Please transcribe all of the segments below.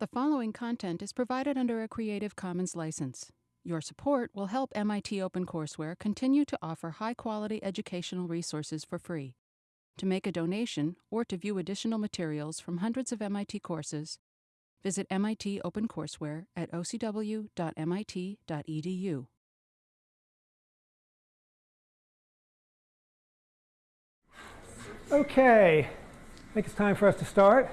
The following content is provided under a Creative Commons license. Your support will help MIT OpenCourseware continue to offer high quality educational resources for free. To make a donation or to view additional materials from hundreds of MIT courses, visit MIT OpenCourseware at ocw.mit.edu. Okay, I think it's time for us to start.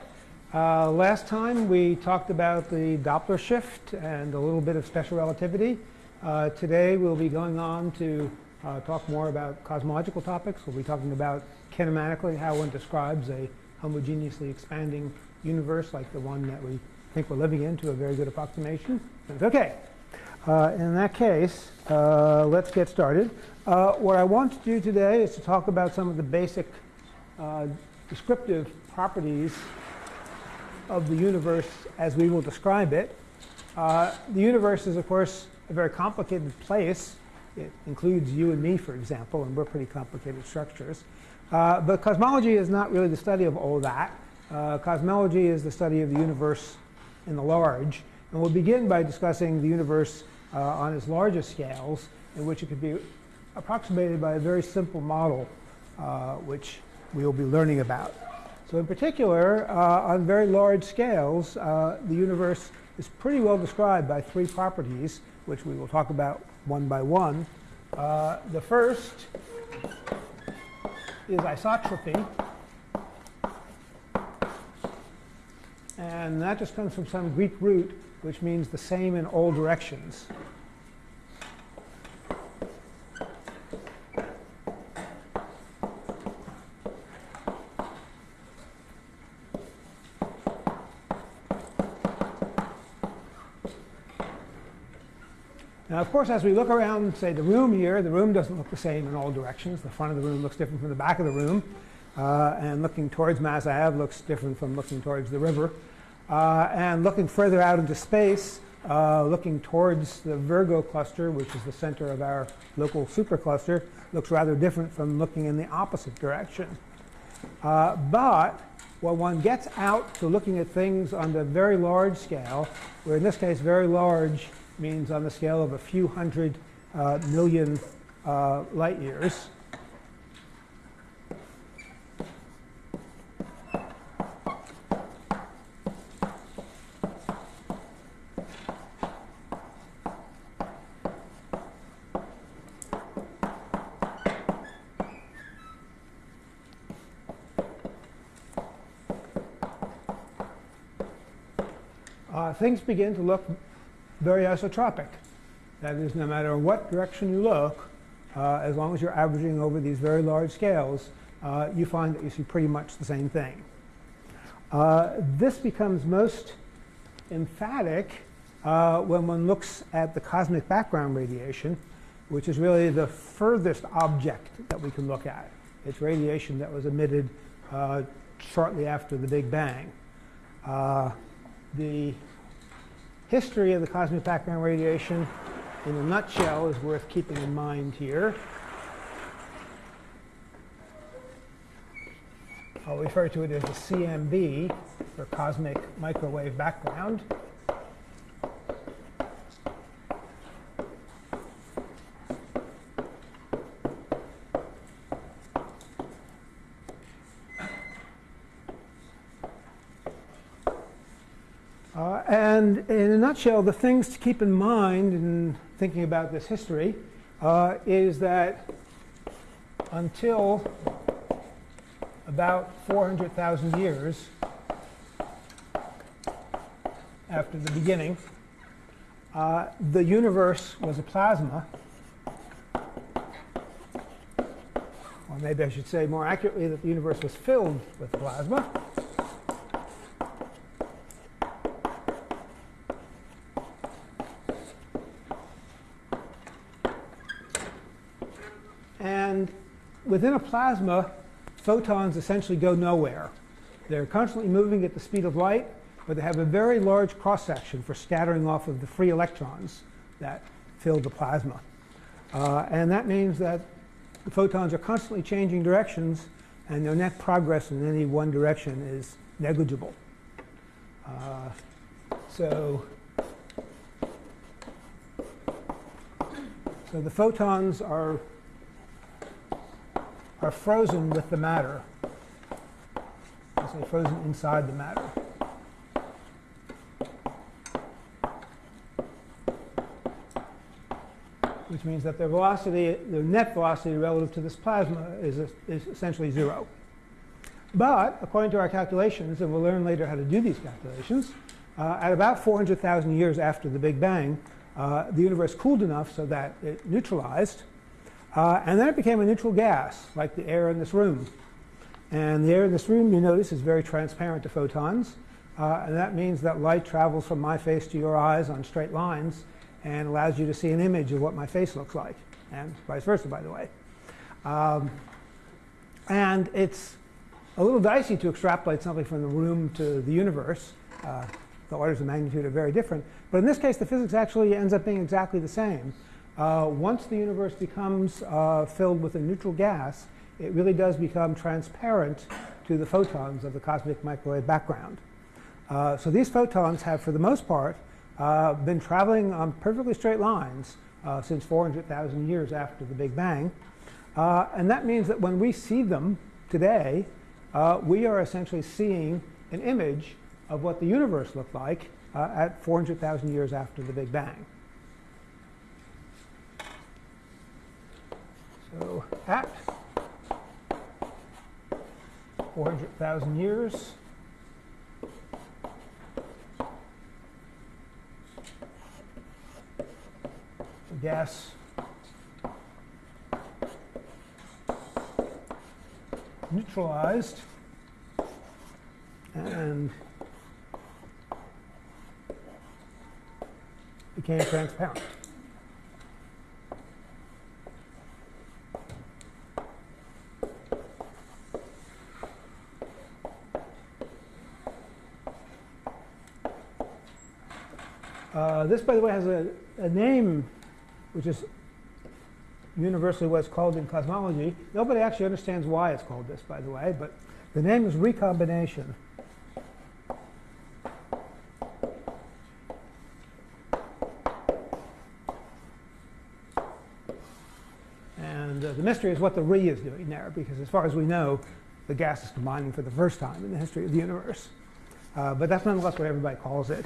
Uh, last time we talked about the Doppler shift and a little bit of special relativity. Uh, today we'll be going on to uh, talk more about cosmological topics. We'll be talking about kinematically how one describes a homogeneously expanding universe like the one that we think we're living in to a very good approximation. Okay, uh, in that case, uh, let's get started. Uh, what I want to do today is to talk about some of the basic descriptive properties of the universe as we will describe it. Uh, the universe is, of course, a very complicated place. It includes you and me, for example, and we're pretty complicated structures. Uh, but cosmology is not really the study of all that. Uh, cosmology is the study of the universe in the large. And we'll begin by discussing the universe uh, on its largest scales, in which it could be approximated by a very simple model, uh, which we will be learning about. So in particular, uh, on very large scales, uh, the universe is pretty well described by three properties, which we will talk about one by one. Uh, the first is isotropy. And that just comes from some Greek root, which means the same in all directions. Now, of course, as we look around, say, the room here, the room doesn't look the same in all directions. The front of the room looks different from the back of the room. Uh, and looking towards Mass Ave looks different from looking towards the river. Uh, and looking further out into space, uh, looking towards the Virgo cluster, which is the center of our local supercluster, looks rather different from looking in the opposite direction. Uh, but when one gets out to looking at things on the very large scale, where in this case very large means on the scale of a few hundred uh, million uh, light years. Uh, things begin to look very isotropic. That is, no matter what direction you look, uh, as long as you're averaging over these very large scales, uh, you find that you see pretty much the same thing. Uh, this becomes most emphatic uh, when one looks at the cosmic background radiation, which is really the furthest object that we can look at. It's radiation that was emitted uh, shortly after the Big Bang. Uh, the history of the cosmic background radiation in a nutshell is worth keeping in mind here. I'll refer to it as the CMB for cosmic microwave background. And in a nutshell, the things to keep in mind in thinking about this history uh, is that until about 400,000 years after the beginning, uh, the universe was a plasma. Or maybe I should say more accurately that the universe was filled with plasma. Within a plasma, photons essentially go nowhere. They're constantly moving at the speed of light, but they have a very large cross-section for scattering off of the free electrons that fill the plasma. Uh, and that means that the photons are constantly changing directions, and their net progress in any one direction is negligible. Uh, So, so the photons are, are frozen with the matter. So frozen inside the matter. Which means that their velocity, their net velocity relative to this plasma is, is essentially zero. But according to our calculations, and we'll learn later how to do these calculations, uh, at about 400,000 years after the Big Bang, uh, the universe cooled enough so that it neutralized. Uh, and then it became a neutral gas, like the air in this room. And the air in this room, you notice, is very transparent to photons. Uh, and that means that light travels from my face to your eyes on straight lines and allows you to see an image of what my face looks like, and vice versa, by the way. Um, and it's a little dicey to extrapolate something from the room to the universe. Uh, the orders of magnitude are very different. But in this case, the physics actually ends up being exactly the same. Uh, once the universe becomes uh, filled with a neutral gas, it really does become transparent to the photons of the cosmic microwave background. Uh, so these photons have, for the most part, uh, been traveling on perfectly straight lines uh, since 400,000 years after the Big Bang. And that means that when we see them today, we are essentially seeing an image of what the universe looked like at 400,000 years after the Big Bang. So at 400,000 years, the gas. Neutralized. And became transparent. Uh, this, by the way, has a, a, name which is universally what's called in cosmology. Nobody actually understands why it's called this, by the way, but the name is recombination. And uh, the mystery is what the re is doing there, because as far as we know, the gas is combining for the first time in the history of the universe. Uh, but that's nonetheless what everybody calls it.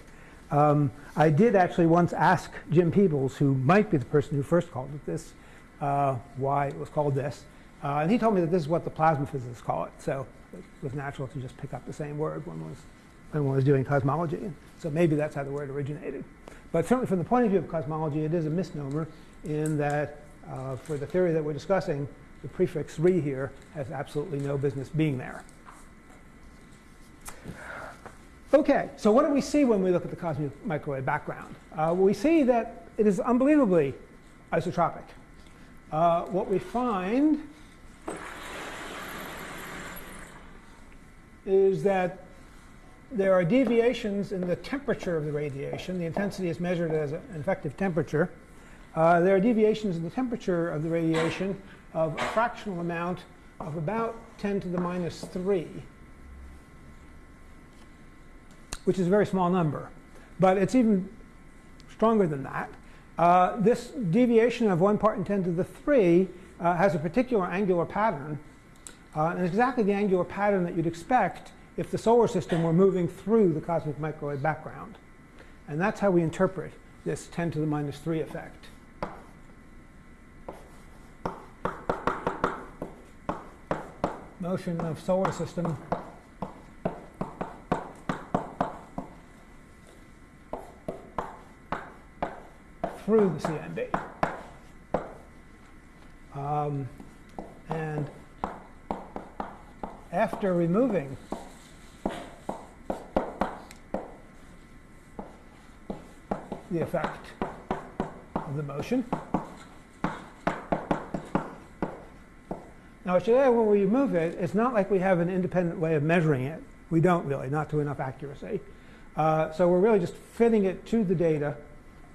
Um, I did actually once ask Jim Peebles, who might be the person who first called it this, uh, why it was called this. Uh, and he told me that this is what the plasma physicists call it. So it was natural to just pick up the same word when one was, when was doing cosmology. So maybe that's how the word originated. But certainly from the point of view of cosmology, it is a misnomer in that uh, for the theory that we're discussing, the prefix re here has absolutely no business being there. Okay, so what do we see when we look at the cosmic microwave background? Uh, we see that it is unbelievably isotropic. Uh, what we find is that there are deviations in the temperature of the radiation. The intensity is measured as an effective temperature. Uh, there are deviations in the temperature of the radiation of a fractional amount of about 10 to the minus 3, which is a very small number. But it's even stronger than that. Uh, this deviation of 1 part in 10 to the 3 uh, has a particular angular pattern. Uh, and it's exactly the angular pattern that you'd expect if the solar system were moving through the cosmic microwave background. And that's how we interpret this 10 to the minus 3 effect. motion of solar system through the CMB. Um, and after removing the effect of the motion, Now, today when we move it, it's not like we have an independent way of measuring it. We don't really, not to enough accuracy. Uh, so we're really just fitting it to the data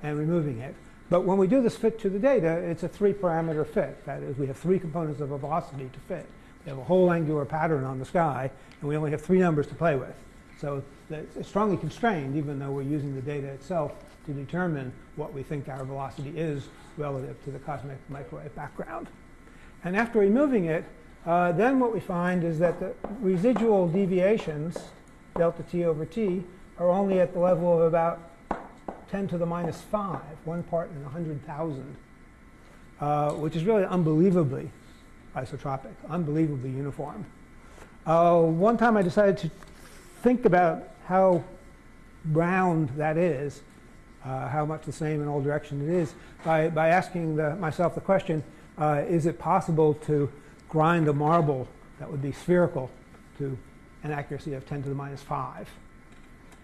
and removing it. But when we do this fit to the data, it's a three-parameter fit. That is, we have three components of a velocity to fit. We have a whole angular pattern on the sky, and we only have three numbers to play with. So it's strongly constrained, even though we're using the data itself to determine what we think our velocity is relative to the cosmic microwave background. And after removing it, uh, then what we find is that the residual deviations, delta t over t, are only at the level of about 10 to the minus 5, one part in 100,000, uh, which is really unbelievably isotropic, unbelievably uniform. Uh, one time I decided to think about how round that is, uh, how much the same in all directions it is, by, by asking the, myself the question, uh, is it possible to grind a marble that would be spherical to an accuracy of 10 to the minus 5?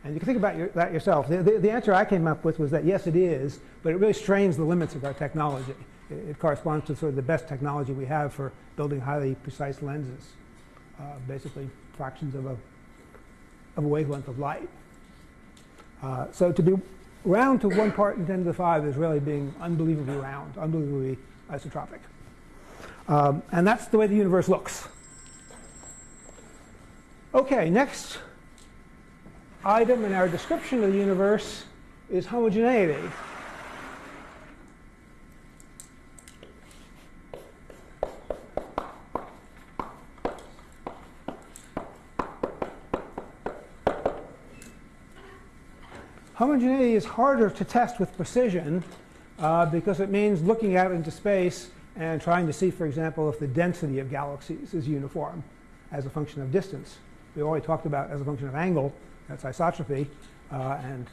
And you can think about your, that yourself. The, the, the, answer I came up with was that yes, it is, but it really strains the limits of our technology. It, it corresponds to sort of the best technology we have for building highly precise lenses, uh, basically fractions of a, of a wavelength of light. Uh, so to be round to one part in 10 to the 5 is really being unbelievably round, unbelievably isotropic. Um, and that's the way the universe looks. Okay, next item in our description of the universe is homogeneity. Homogeneity is harder to test with precision uh, because it means looking out into space and trying to see, for example, if the density of galaxies is uniform as a function of distance. We already talked about as a function of angle, that's isotropy, uh, and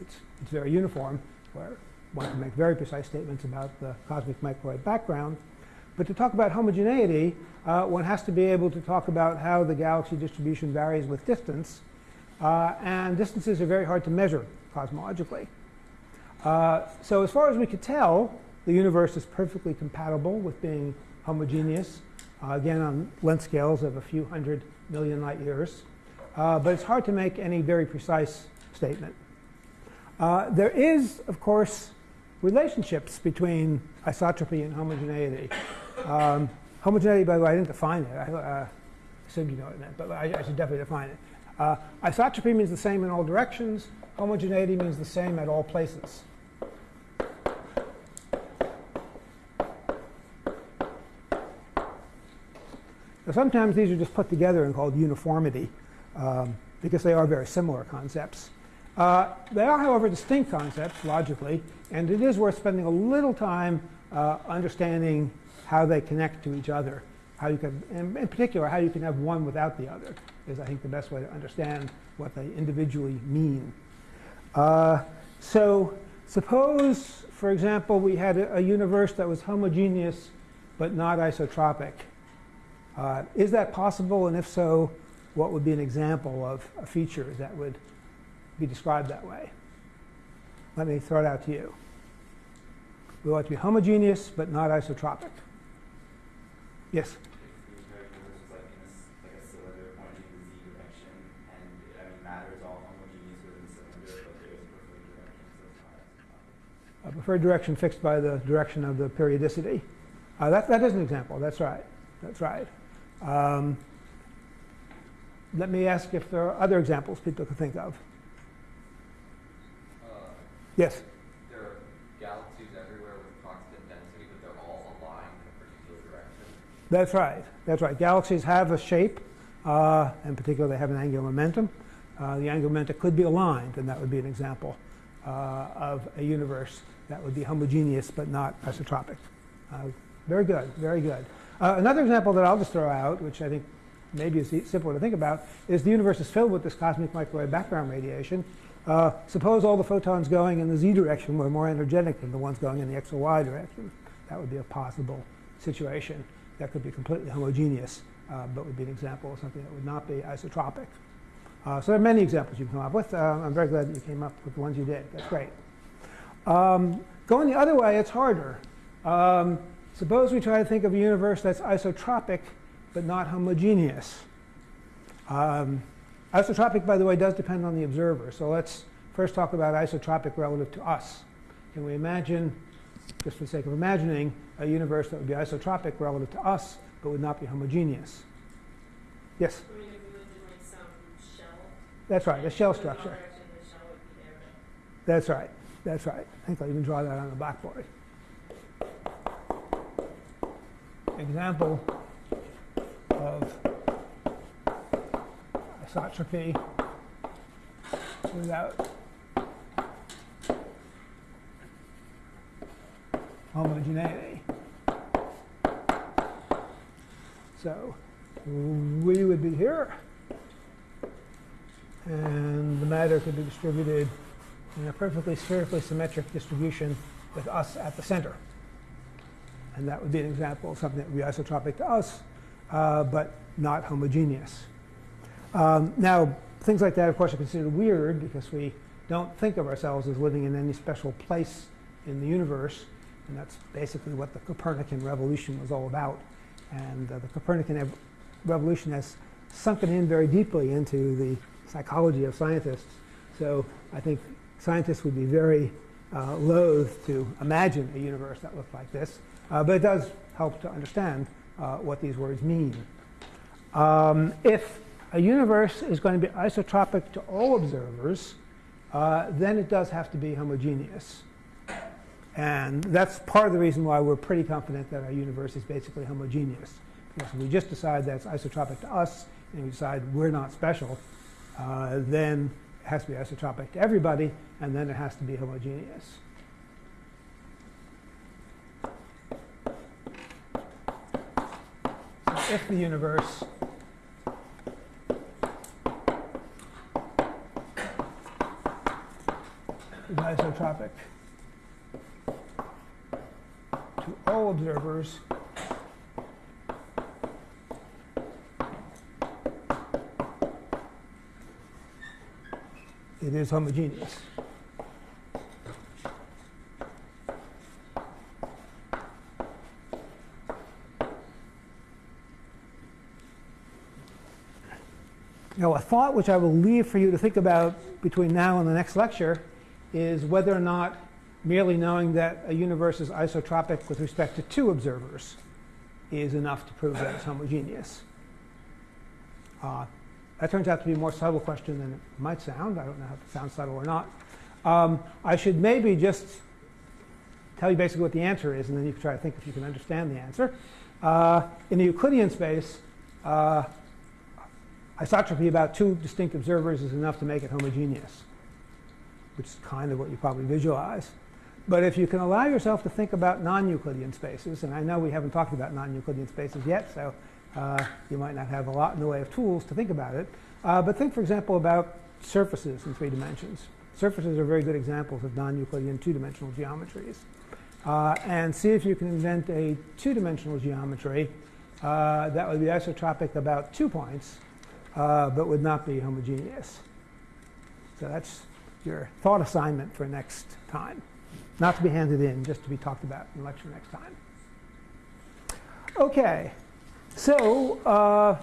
it's, it's very uniform, where one can make very precise statements about the cosmic microwave background. But to talk about homogeneity, uh, one has to be able to talk about how the galaxy distribution varies with distance. Uh, and distances are very hard to measure cosmologically. Uh, so as far as we could tell, the universe is perfectly compatible with being homogeneous, uh, again on length scales of a few hundred million light years. Uh, but it's hard to make any very precise statement. Uh, there is, of course, relationships between isotropy and homogeneity. Um, homogeneity, by the way, I didn't define it. I uh, assumed you know what it meant, but I, I should definitely define it. Uh, isotropy means the same in all directions. Homogeneity means the same at all places. Now, sometimes these are just put together and called uniformity um, because they are very similar concepts. Uh, they are, however, distinct concepts logically, and it is worth spending a little time uh, understanding how they connect to each other. How you can, in, in particular, how you can have one without the other is, I think, the best way to understand what they individually mean. Uh, so suppose, for example, we had a, a, universe that was homogeneous but not isotropic. Uh, is that possible? And if so, what would be an example of a feature that would be described that way? Let me throw it out to you. We want to be homogeneous but not isotropic. Yes? a preferred direction fixed by the direction of the periodicity. Uh, that, that is an example. That's right. That's right. Um, let me ask if there are other examples people can think of. Uh, yes? There are galaxies everywhere with constant density, but they're all aligned in a particular direction. That's right. That's right. Galaxies have a shape. Uh, in particular, they have an angular momentum. Uh, the angular momentum could be aligned, and that would be an example uh, of a universe that would be homogeneous but not isotropic. Uh, very good, very good. Uh, another example that I'll just throw out, which I think maybe is simpler to think about, is the universe is filled with this cosmic microwave background radiation. Uh, suppose all the photons going in the z direction were more energetic than the ones going in the x or y direction. That would be a possible situation that could be completely homogeneous, uh, but would be an example of something that would not be isotropic. Uh, so there are many examples you can come up with. Uh, I'm very glad that you came up with the ones you did. That's great. Um, going the other way, it's harder. Um, suppose we try to think of a universe that's isotropic but not homogeneous. Um, isotropic, by the way, does depend on the observer. So let's first talk about isotropic relative to us. Can we imagine, just for the sake of imagining, a universe that would be isotropic relative to us but would not be homogeneous? Yes? That's right, a shell structure. shell would be there. That's right. That's right. I think I'll even draw that on the blackboard. Example of isotropy without homogeneity. So we would be here, and the matter could be distributed in a perfectly spherically symmetric distribution with us at the center. And that would be an example of something that would be isotropic to us, uh, but not homogeneous. Um, now, things like that, of course, are considered weird because we don't think of ourselves as living in any special place in the universe. And that's basically what the Copernican revolution was all about. And uh, the Copernican ev- revolution has sunken in very deeply into the psychology of scientists. So I think scientists would be very uh, loath to imagine a universe that looked like this. Uh, but it does help to understand uh, what these words mean. Um, if a universe is going to be isotropic to all observers, uh, then it does have to be homogeneous. And that's part of the reason why we're pretty confident that our universe is basically homogeneous. Because if we just decide that it's isotropic to us, and we decide we're not special, uh, then it has to be isotropic to everybody, and then it has to be homogeneous. If the universe is isotropic to all observers it is homogeneous. Now, a thought which I will leave for you to think about between now and the next lecture is whether or not merely knowing that a universe is isotropic with respect to two observers is enough to prove that it's homogeneous. Uh, that turns out to be a more subtle question than it might sound. I don't know if it sounds subtle or not. Um, I should maybe just tell you basically what the answer is, and then you can try to think if you can understand the answer. Uh, in the Euclidean space, uh, isotropy about two distinct observers is enough to make it homogeneous, which is kind of what you probably visualize. But if you can allow yourself to think about non-Euclidean spaces, and I know we haven't talked about non-Euclidean spaces yet, so uh, you might not have a lot in the way of tools to think about it. Uh, but think, for example, about surfaces in three dimensions. Surfaces are very good examples of non-Euclidean two-dimensional geometries. Uh, and see if you can invent a two-dimensional geometry uh, that would be isotropic about two points, uh, but would not be homogeneous. So that's your thought assignment for next time. Not to be handed in, just to be talked about in lecture next time. Okay, so uh,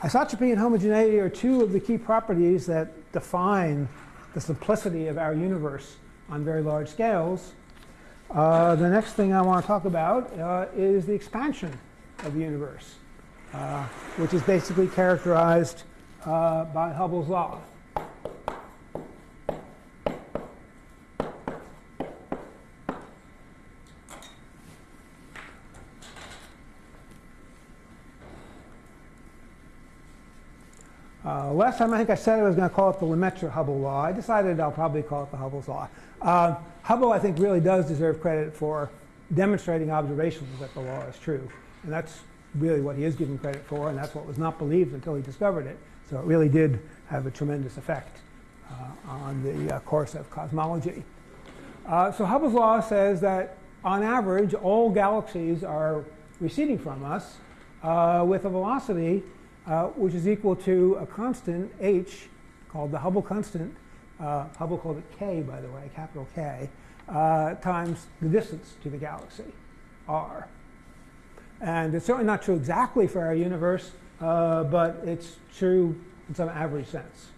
isotropy and homogeneity are two of the key properties that define the simplicity of our universe on very large scales. Uh, the next thing I want to talk about uh, is the expansion of the universe, which is basically characterized uh, by Hubble's law. Uh, last time I think I said I was going to call it the Lemaitre-Hubble law. I decided I'll probably call it the Hubble's law. Uh, Hubble, I think, really does deserve credit for demonstrating observations that the law is true. And that's really what he is given credit for, and that's what was not believed until he discovered it. So it really did have a tremendous effect uh, on the uh, course of cosmology. Uh, so Hubble's law says that on average, all galaxies are receding from us uh, with a velocity uh, which is equal to a constant h called the Hubble constant. Uh, Hubble called it k, by the way, capital K, times the distance to the galaxy, r. And it's certainly not true exactly for our universe, uh, but it's true in some average sense,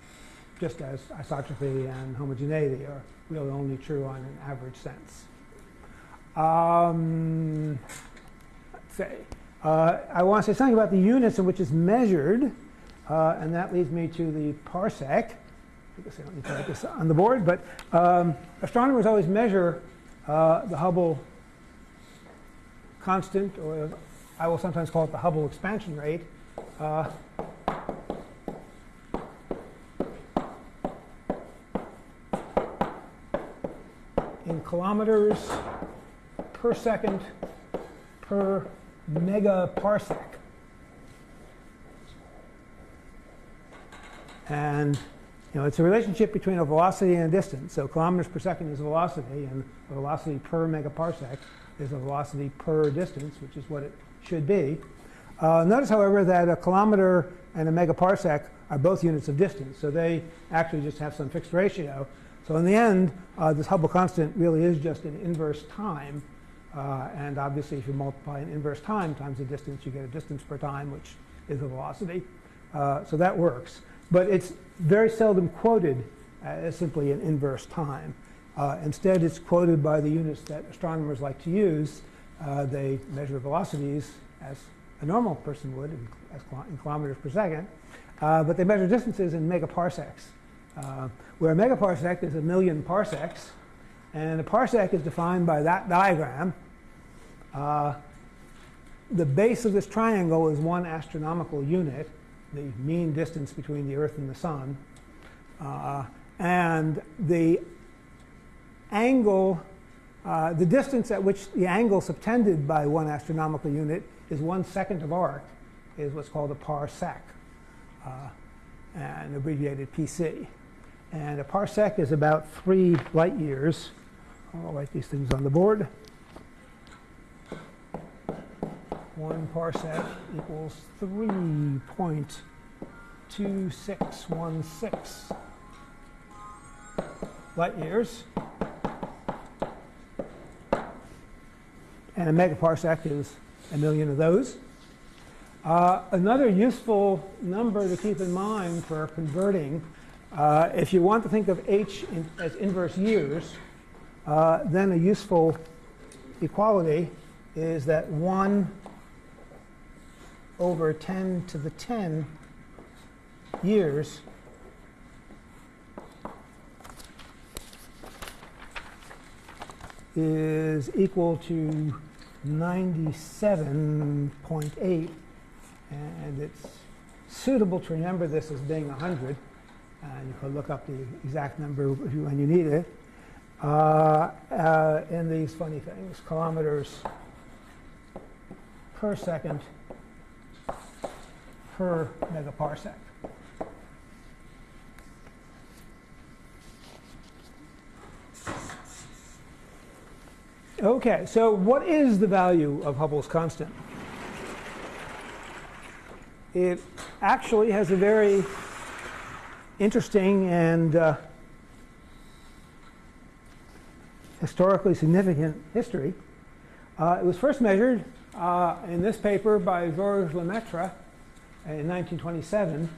just as isotropy and homogeneity are really only true on an average sense. Um, let's say. Uh, I want to say something about the units in which it's measured. Uh, and that leads me to the parsec. I guess I don't need to write this on the board, but um, astronomers always measure uh, the Hubble constant, or I will sometimes call it the Hubble expansion rate. Uh, in kilometers per second per megaparsec. And you know, it's a relationship between a velocity and a distance. So kilometers per second is velocity, and velocity per megaparsec is a velocity per distance, which is what it should be. Uh, notice, however, that a kilometer and a megaparsec are both units of distance. So they actually just have some fixed ratio. So in the end, uh, this Hubble constant really is just an inverse time. Uh, and obviously, if you multiply an inverse time times the distance, you get a distance per time, which is a velocity. Uh, so that works. But it's very seldom quoted as simply an inverse time. Uh, instead, it's quoted by the units that astronomers like to use. Uh, they measure velocities as a normal person would in, in kilometers per second, uh, but they measure distances in megaparsecs, uh, where a megaparsec is a million parsecs, and a parsec is defined by that diagram. Uh, the base of this triangle is one astronomical unit, the mean distance between the Earth and the Sun. Uh, and the angle, uh, the distance at which the angle subtended by one astronomical unit is one second of arc, is what's called a parsec, uh, and abbreviated PC. And a parsec is about three light years. I'll write these things on the board. One parsec equals 3.2616 light years. And a megaparsec is a million of those. Uh, another useful number to keep in mind for converting, uh, if you want to think of h in, as inverse years, uh, then a useful equality is that 1 over 10 to the 10 years is equal to 97.8 and it's suitable to remember this as being 100 and you can look up the exact number when you need it uh, uh, in these funny things kilometers per second per megaparsec. Okay, so what is the value of Hubble's constant? It actually has a very interesting and uh, historically significant history. Uh, it was first measured uh, in this paper by Georges Lemaitre in 1927,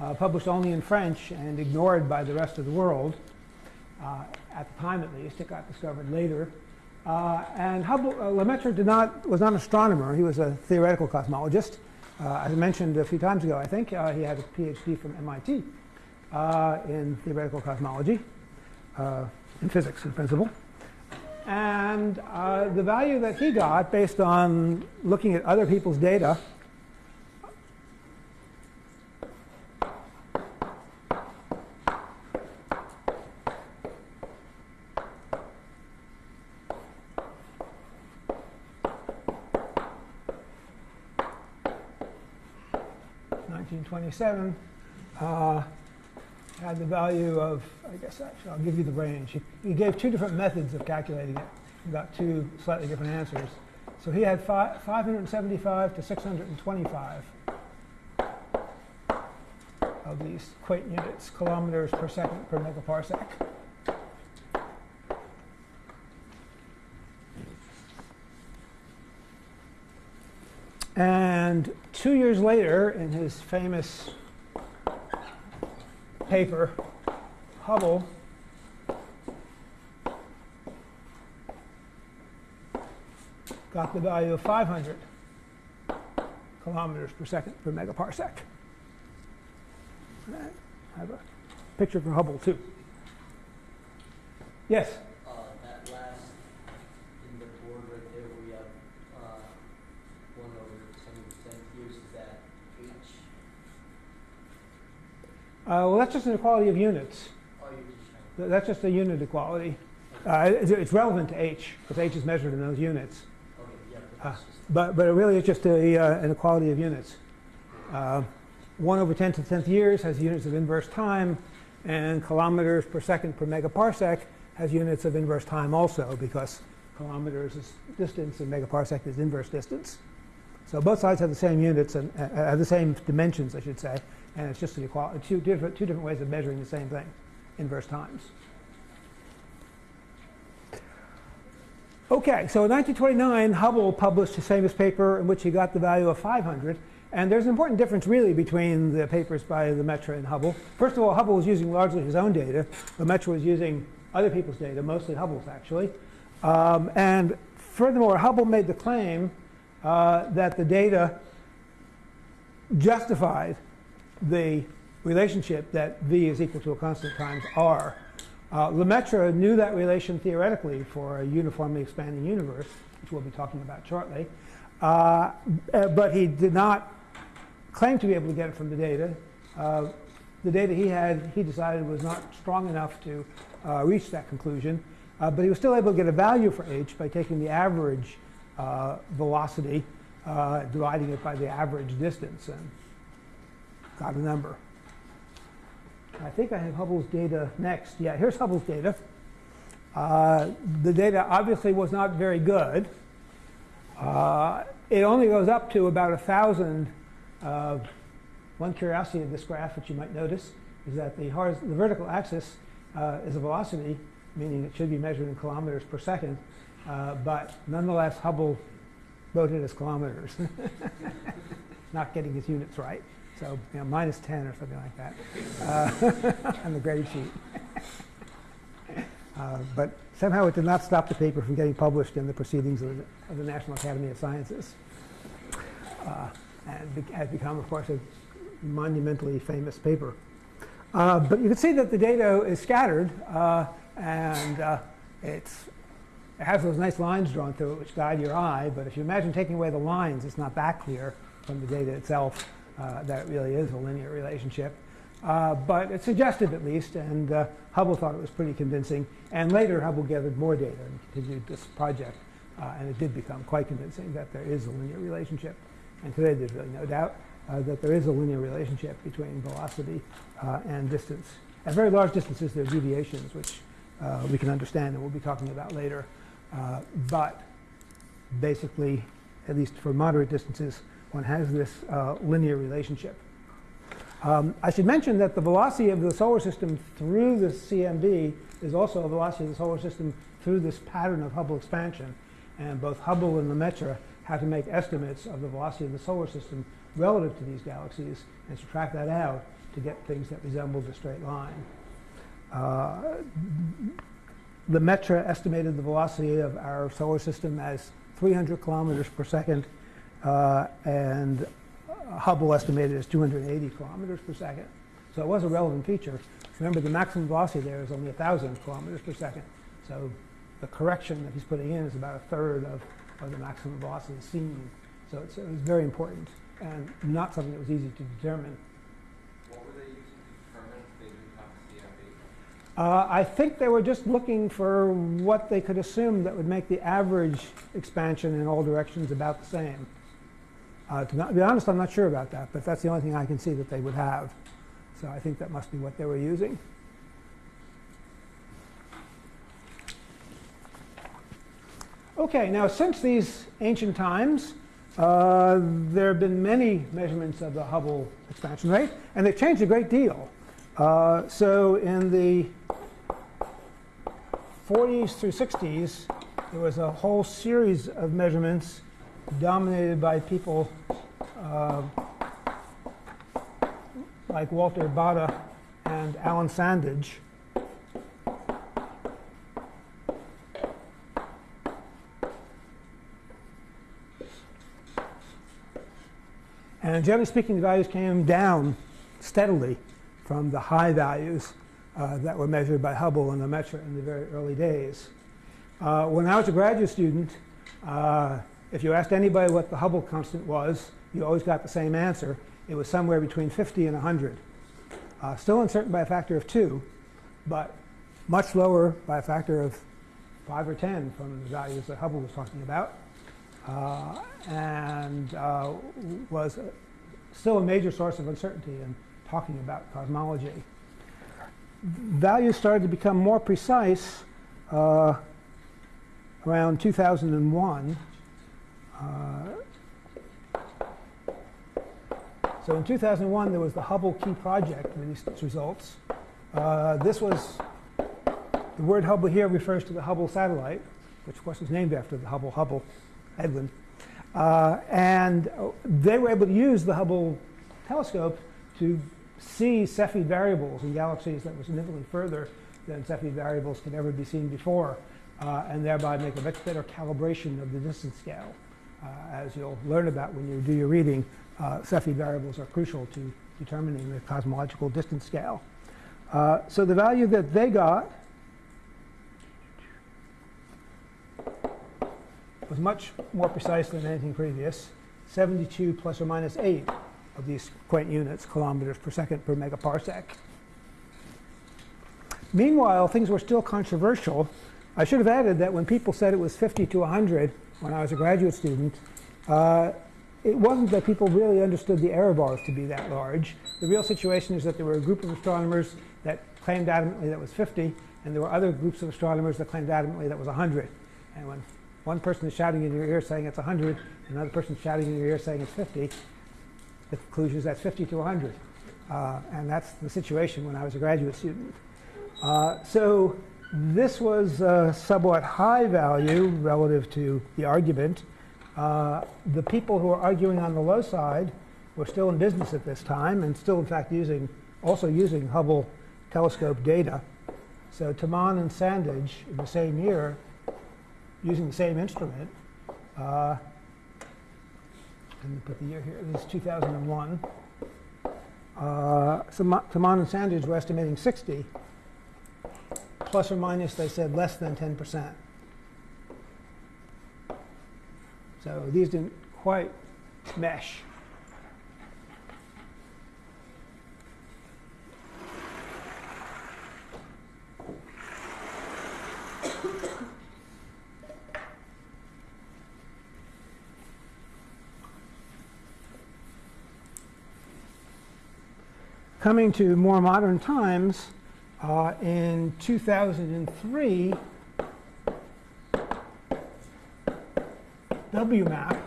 uh, published only in French and ignored by the rest of the world. Uh, at the time, at least, it got discovered later. Uh, and Hubble, uh, Lemaitre did not, was not an astronomer. He was a theoretical cosmologist. Uh, as I mentioned a few times ago, I think, uh, he had a PhD from MIT in theoretical cosmology, in physics in principle. And the value that he got based on looking at other people's data 1927 uh, had the value of, I guess actually I'll give you the range. He, he, gave two different methods of calculating it. He got two slightly different answers. So he had fi 575 to 625 of these quate units, kilometers per second per megaparsec. And two years later, in his famous paper, Hubble got the value of 500 kilometers per second per megaparsec. I have a picture for Hubble too. Yes? uh, that last, in the board right there, we have, uh, one over seventy percent here, is that H? Uh, well, that's just an equality of units. That's just a unit equality. Uh, it's, relevant to h because h is measured in those units. just, But, but it really is just a, uh, an equality of units. Uh, 1 over 10 to the 10th years has units of inverse time, and kilometers per second per megaparsec has units of inverse time also, because kilometers is distance and megaparsec is inverse distance. So both sides have the same units and uh, have the same dimensions, I should say, and it's just an equality, two different, two different ways of measuring the same thing, inverse times. Okay, so in 1929, Hubble published his famous paper in which he got the value of 500. And there's an important difference really between the papers by Lemaitre and Hubble. First of all, Hubble was using largely his own data. Lemaitre was using other people's data, mostly Hubble's actually. Um, and furthermore, Hubble made the claim uh, that the data justified the relationship that V is equal to a constant times R. Uh, Lemaitre knew that relation theoretically for a uniformly expanding universe, which we'll be talking about shortly, uh, uh, but he did not claim to be able to get it from the data. Uh, the data he had, he decided was not strong enough to uh, reach that conclusion, uh, but he was still able to get a value for h by taking the average velocity, dividing it by the average distance, and got a number. I think I have Hubble's data next. Yeah, here's Hubble's data. Uh, the data obviously was not very good. Uh, it only goes up to about a thousand. Uh, one curiosity of this graph, which you might notice, is that the, the vertical axis uh, is a velocity, meaning it should be measured in kilometers per second. Uh, but nonetheless, Hubble wrote it as kilometers, not getting his units right. So you know, minus 10 or something like that uh, on the grade sheet. Uh, but somehow it did not stop the paper from getting published in the proceedings of the, of the National Academy of Sciences. Uh, and be- has become, of course, a monumentally famous paper. Uh, but you can see that the data is scattered uh, and uh, it's, it has those nice lines drawn through it which guide your eye. But if you imagine taking away the lines, it's not that clear from the data itself uh, that really is a linear relationship. Uh, but it's suggestive at least, and uh, Hubble thought it was pretty convincing. And later, Hubble gathered more data and continued this project. Uh, and it did become quite convincing that there is a linear relationship. And today, there's really no doubt uh, that there is a linear relationship between velocity uh, and distance. At very large distances, there are deviations, which we can understand and we'll be talking about later. But basically, at least for moderate distances, one has this uh, linear relationship. Um, I should mention that the velocity of the solar system through the CMB is also a velocity of the solar system through this pattern of Hubble expansion. And both Hubble and Lemaitre had to make estimates of the velocity of the solar system relative to these galaxies and subtract that out to get things that resembled a straight line. Uh, Lemaitre estimated the velocity of our solar system as 300 kilometers per second, and Hubble estimated as 280 kilometers per second. So it was a relevant feature. Remember, the maximum velocity there is only 1,000 kilometers per second. So the correction that he's putting in is about a third of, of the maximum velocity seen. So it's, it was very important and not something that was easy to determine. What were they using to determine if they didn't have CMB? Uh, I think they were just looking for what they could assume that would make the average expansion in all directions about the same. Uh, to be honest, I'm not sure about that, but that's the only thing I can see that they would have. So I think that must be what they were using. Okay, now since these ancient times, uh, there have been many measurements of the Hubble expansion rate, and they've changed a great deal. Uh, so in the 40s through 60s, there was a whole series of measurements dominated by people uh, like Walter Baade and Alan Sandage. And generally speaking, the values came down steadily from the high values uh, that were measured by Hubble and Lemaitre in the very early days. Uh, when I was a graduate student, uh, if you asked anybody what the Hubble constant was, you always got the same answer. It was somewhere between 50 and 100. Uh, still uncertain by a factor of 2, but much lower by a factor of 5 or 10 from the values that Hubble was talking about. Uh, and uh, was still a major source of uncertainty in talking about cosmology. Values started to become more precise uh, around 2001. Uh, so in 2001, there was the Hubble Key Project released its results. Uh, this was, the word Hubble here refers to the Hubble satellite, which of course was named after the Hubble Hubble, Edwin. Uh, and they were able to use the Hubble telescope to see Cepheid variables in galaxies that were significantly further than Cepheid variables could ever be seen before, uh, and thereby make a much better calibration of the distance scale. Uh, as you'll learn about when you do your reading, uh, Cepheid variables are crucial to determining the cosmological distance scale. Uh, so the value that they got was much more precise than anything previous, 72 plus or minus 8 of these quaint units, kilometers per second per megaparsec. Meanwhile, things were still controversial. I should have added that when people said it was 50 to 100 when I was a graduate student, uh, it wasn't that people really understood the error bars to be that large. The real situation is that there were a group of astronomers that claimed adamantly that was 50, and there were other groups of astronomers that claimed adamantly that was 100. And when one person is shouting in your ear saying it's 100, another person is shouting in your ear saying it's 50, the conclusion is that's 50 to 100. Uh, and that's the situation when I was a graduate student. Uh, so this was a somewhat high value relative to the argument. Uh, the people who were arguing on the low side were still in business at this time and still in fact using, also using Hubble telescope data. So Tammann and Sandage in the same year, using the same instrument, uh, let me put the year here, this is 2001. Uh, so Tammann and Sandage were estimating 60, plus or minus, they said less than 10%. So these didn't quite mesh. Coming to more modern times, uh, in 2003, WMAP,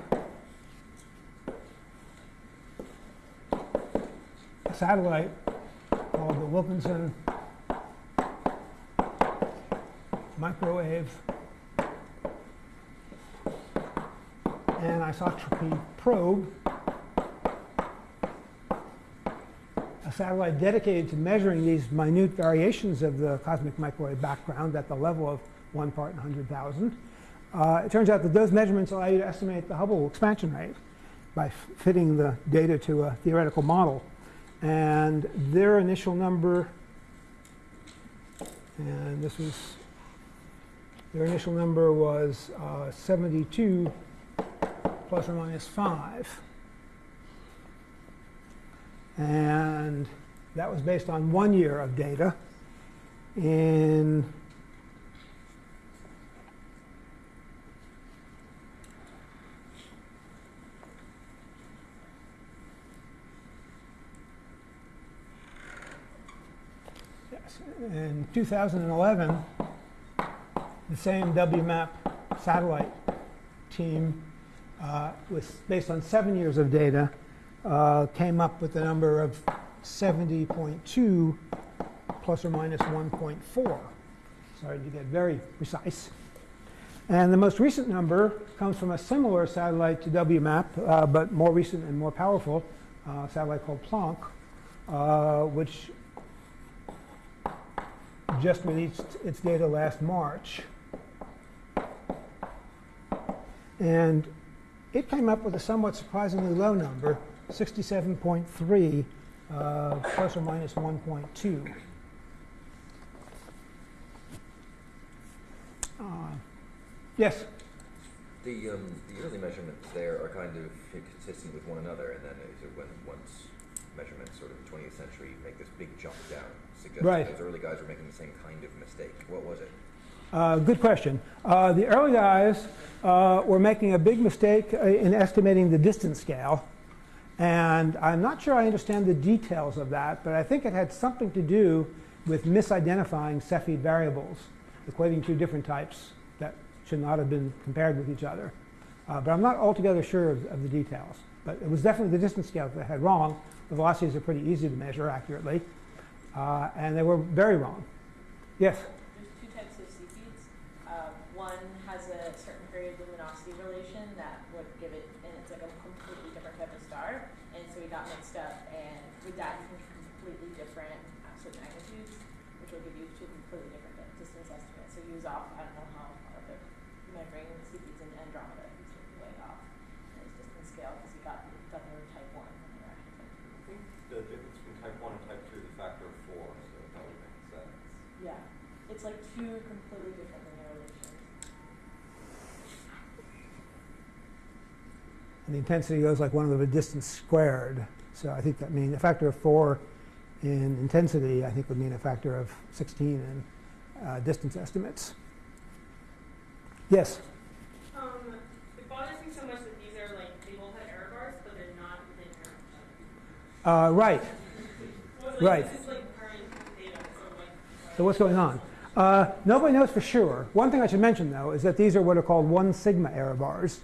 a satellite called the Wilkinson Microwave Anisotropy Probe, a satellite dedicated to measuring these minute variations of the cosmic microwave background at the level of one part in 100,000. Uh, it turns out that those measurements allow you to estimate the Hubble expansion rate by fitting the data to a theoretical model. And their initial number, and this was, their initial number was uh, 72 plus or minus 5. And that was based on one year of data. In in 2011, the same WMAP satellite team uh, was based on seven years of data uh, came up with a number of 70.2 plus or minus 1.4. Started to get very precise. And the most recent number comes from a similar satellite to WMAP, uh, but more recent and more powerful, uh, satellite called Planck, uh, which just released its data last March. And it came up with a somewhat surprisingly low number, 67.3 uh, plus or minus 1.2. Uh, Yes? The, um, the early measurements there are kind of consistent with one another, and then went, once measurements sort of the twentieth century make this big jump down, suggesting Right. those early guys were making the same kind of mistake. What was it? Uh, Good question. Uh, The early guys uh, were making a big mistake uh, in estimating the distance scale. And I'm not sure I understand the details of that, but I think it had something to do with misidentifying Cepheid variables, equating two different types that should not have been compared with each other. Uh, But I'm not altogether sure of of the details. But it was definitely the distance scale that they had wrong. The velocities are pretty easy to measure accurately. Uh, And they were very wrong. Yes? There's two types of CPs. Uh, one has a certain period luminosity relation that would give it, and it's like a completely different type of star. And so we got mixed up, and with that, you can completely different absolute magnitudes, which will give you two completely different di- distance estimates. So he was off, I don't know how, far, but measuring the CPs in Andromeda, he was way off in his distance scale because he got, thought they were type one when they were actually type two. I think the difference between type one and type two is a factor of four, so that would make sense. Yeah, it's like two completely different linear relations. And the intensity goes like one over the distance squared. So I think that means a factor of 4 in intensity, I think would mean a factor of 16 in uh, distance estimates. Yes? Um, it bothers me so much that these are like, they both have error bars, but they're not linear. Uh, right. Well, like, Right. This is like current data, so like. So what's going on? Uh, nobody knows for sure. One thing I should mention, though, is that these are what are called one sigma error bars,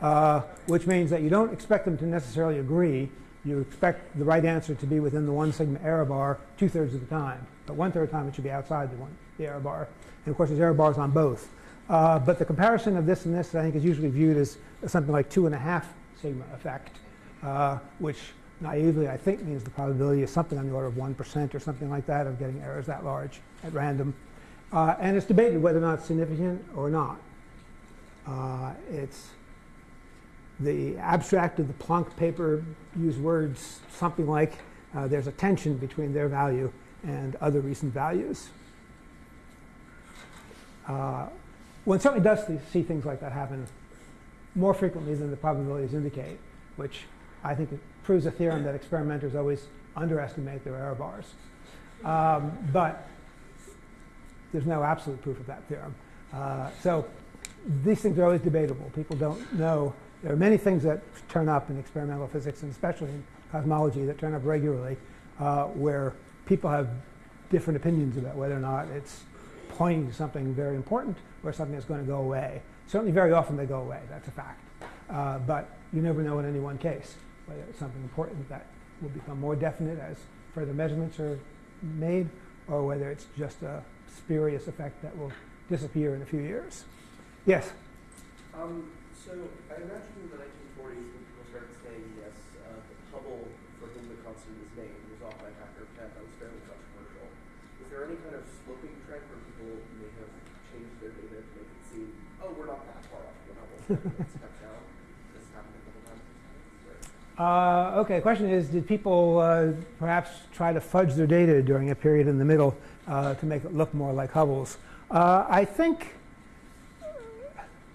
uh, which means that you don't expect them to necessarily agree. You expect the right answer to be within the one sigma error bar two-thirds of the time. But one-third of the time, it should be outside the, one, the error bar. And of course, there's error bars on both. Uh, but the comparison of this and this, I think, is usually viewed as something like two and a half sigma effect, uh, which naively, I think, means the probability is something on the order of 1% or something like that of getting errors that large at random. Uh, and it's debated whether or not it's significant or not. Uh, it's the abstract of the Planck paper used words something like uh, there's a tension between their value and other recent values. Uh, one certainly does see- things like that happen more frequently than the probabilities indicate, which I think proves a theorem that experimenters always underestimate their error bars. Um, but there's no absolute proof of that theorem. Uh, so these things are always debatable. People don't know. There are many things that turn up in experimental physics, and especially in cosmology, that turn up regularly, uh, where people have different opinions about whether or not it's pointing to something very important or something that's going to go away. Certainly, very often they go away. That's a fact. Uh, but you never know in any one case whether it's something important that will become more definite as further measurements are made, or whether it's just a spurious effect that will disappear in a few years. Yes. Um, so I imagine in the 1940s when people started saying yes, uh, Hubble, for whom the constant is named, was off by a factor of 10. That was fairly controversial. Is there any kind of sloping trend where people may have changed their data to make it seem, oh, we're not that far off from Hubble, step down? This happened a couple times. Uh, okay, the question is, did people uh, perhaps try to fudge their data during a period in the middle uh, to make it look more like Hubble's? Uh, I think,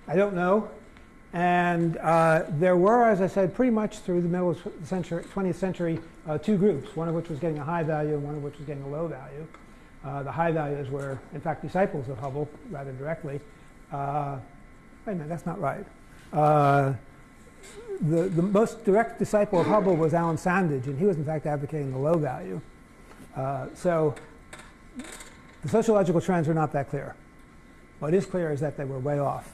I don't know. And uh, there were, as I said, pretty much through the middle of the century, 20th century, uh, two groups, one of which was getting a high value and one of which was getting a low value. Uh, the high values were, in fact, disciples of Hubble rather directly. Uh, wait a minute, that's not right. Uh, the, the most direct disciple of Hubble was Alan Sandage, and he was in fact advocating the low value. Uh, so the sociological trends are not that clear. What is clear is that they were way off.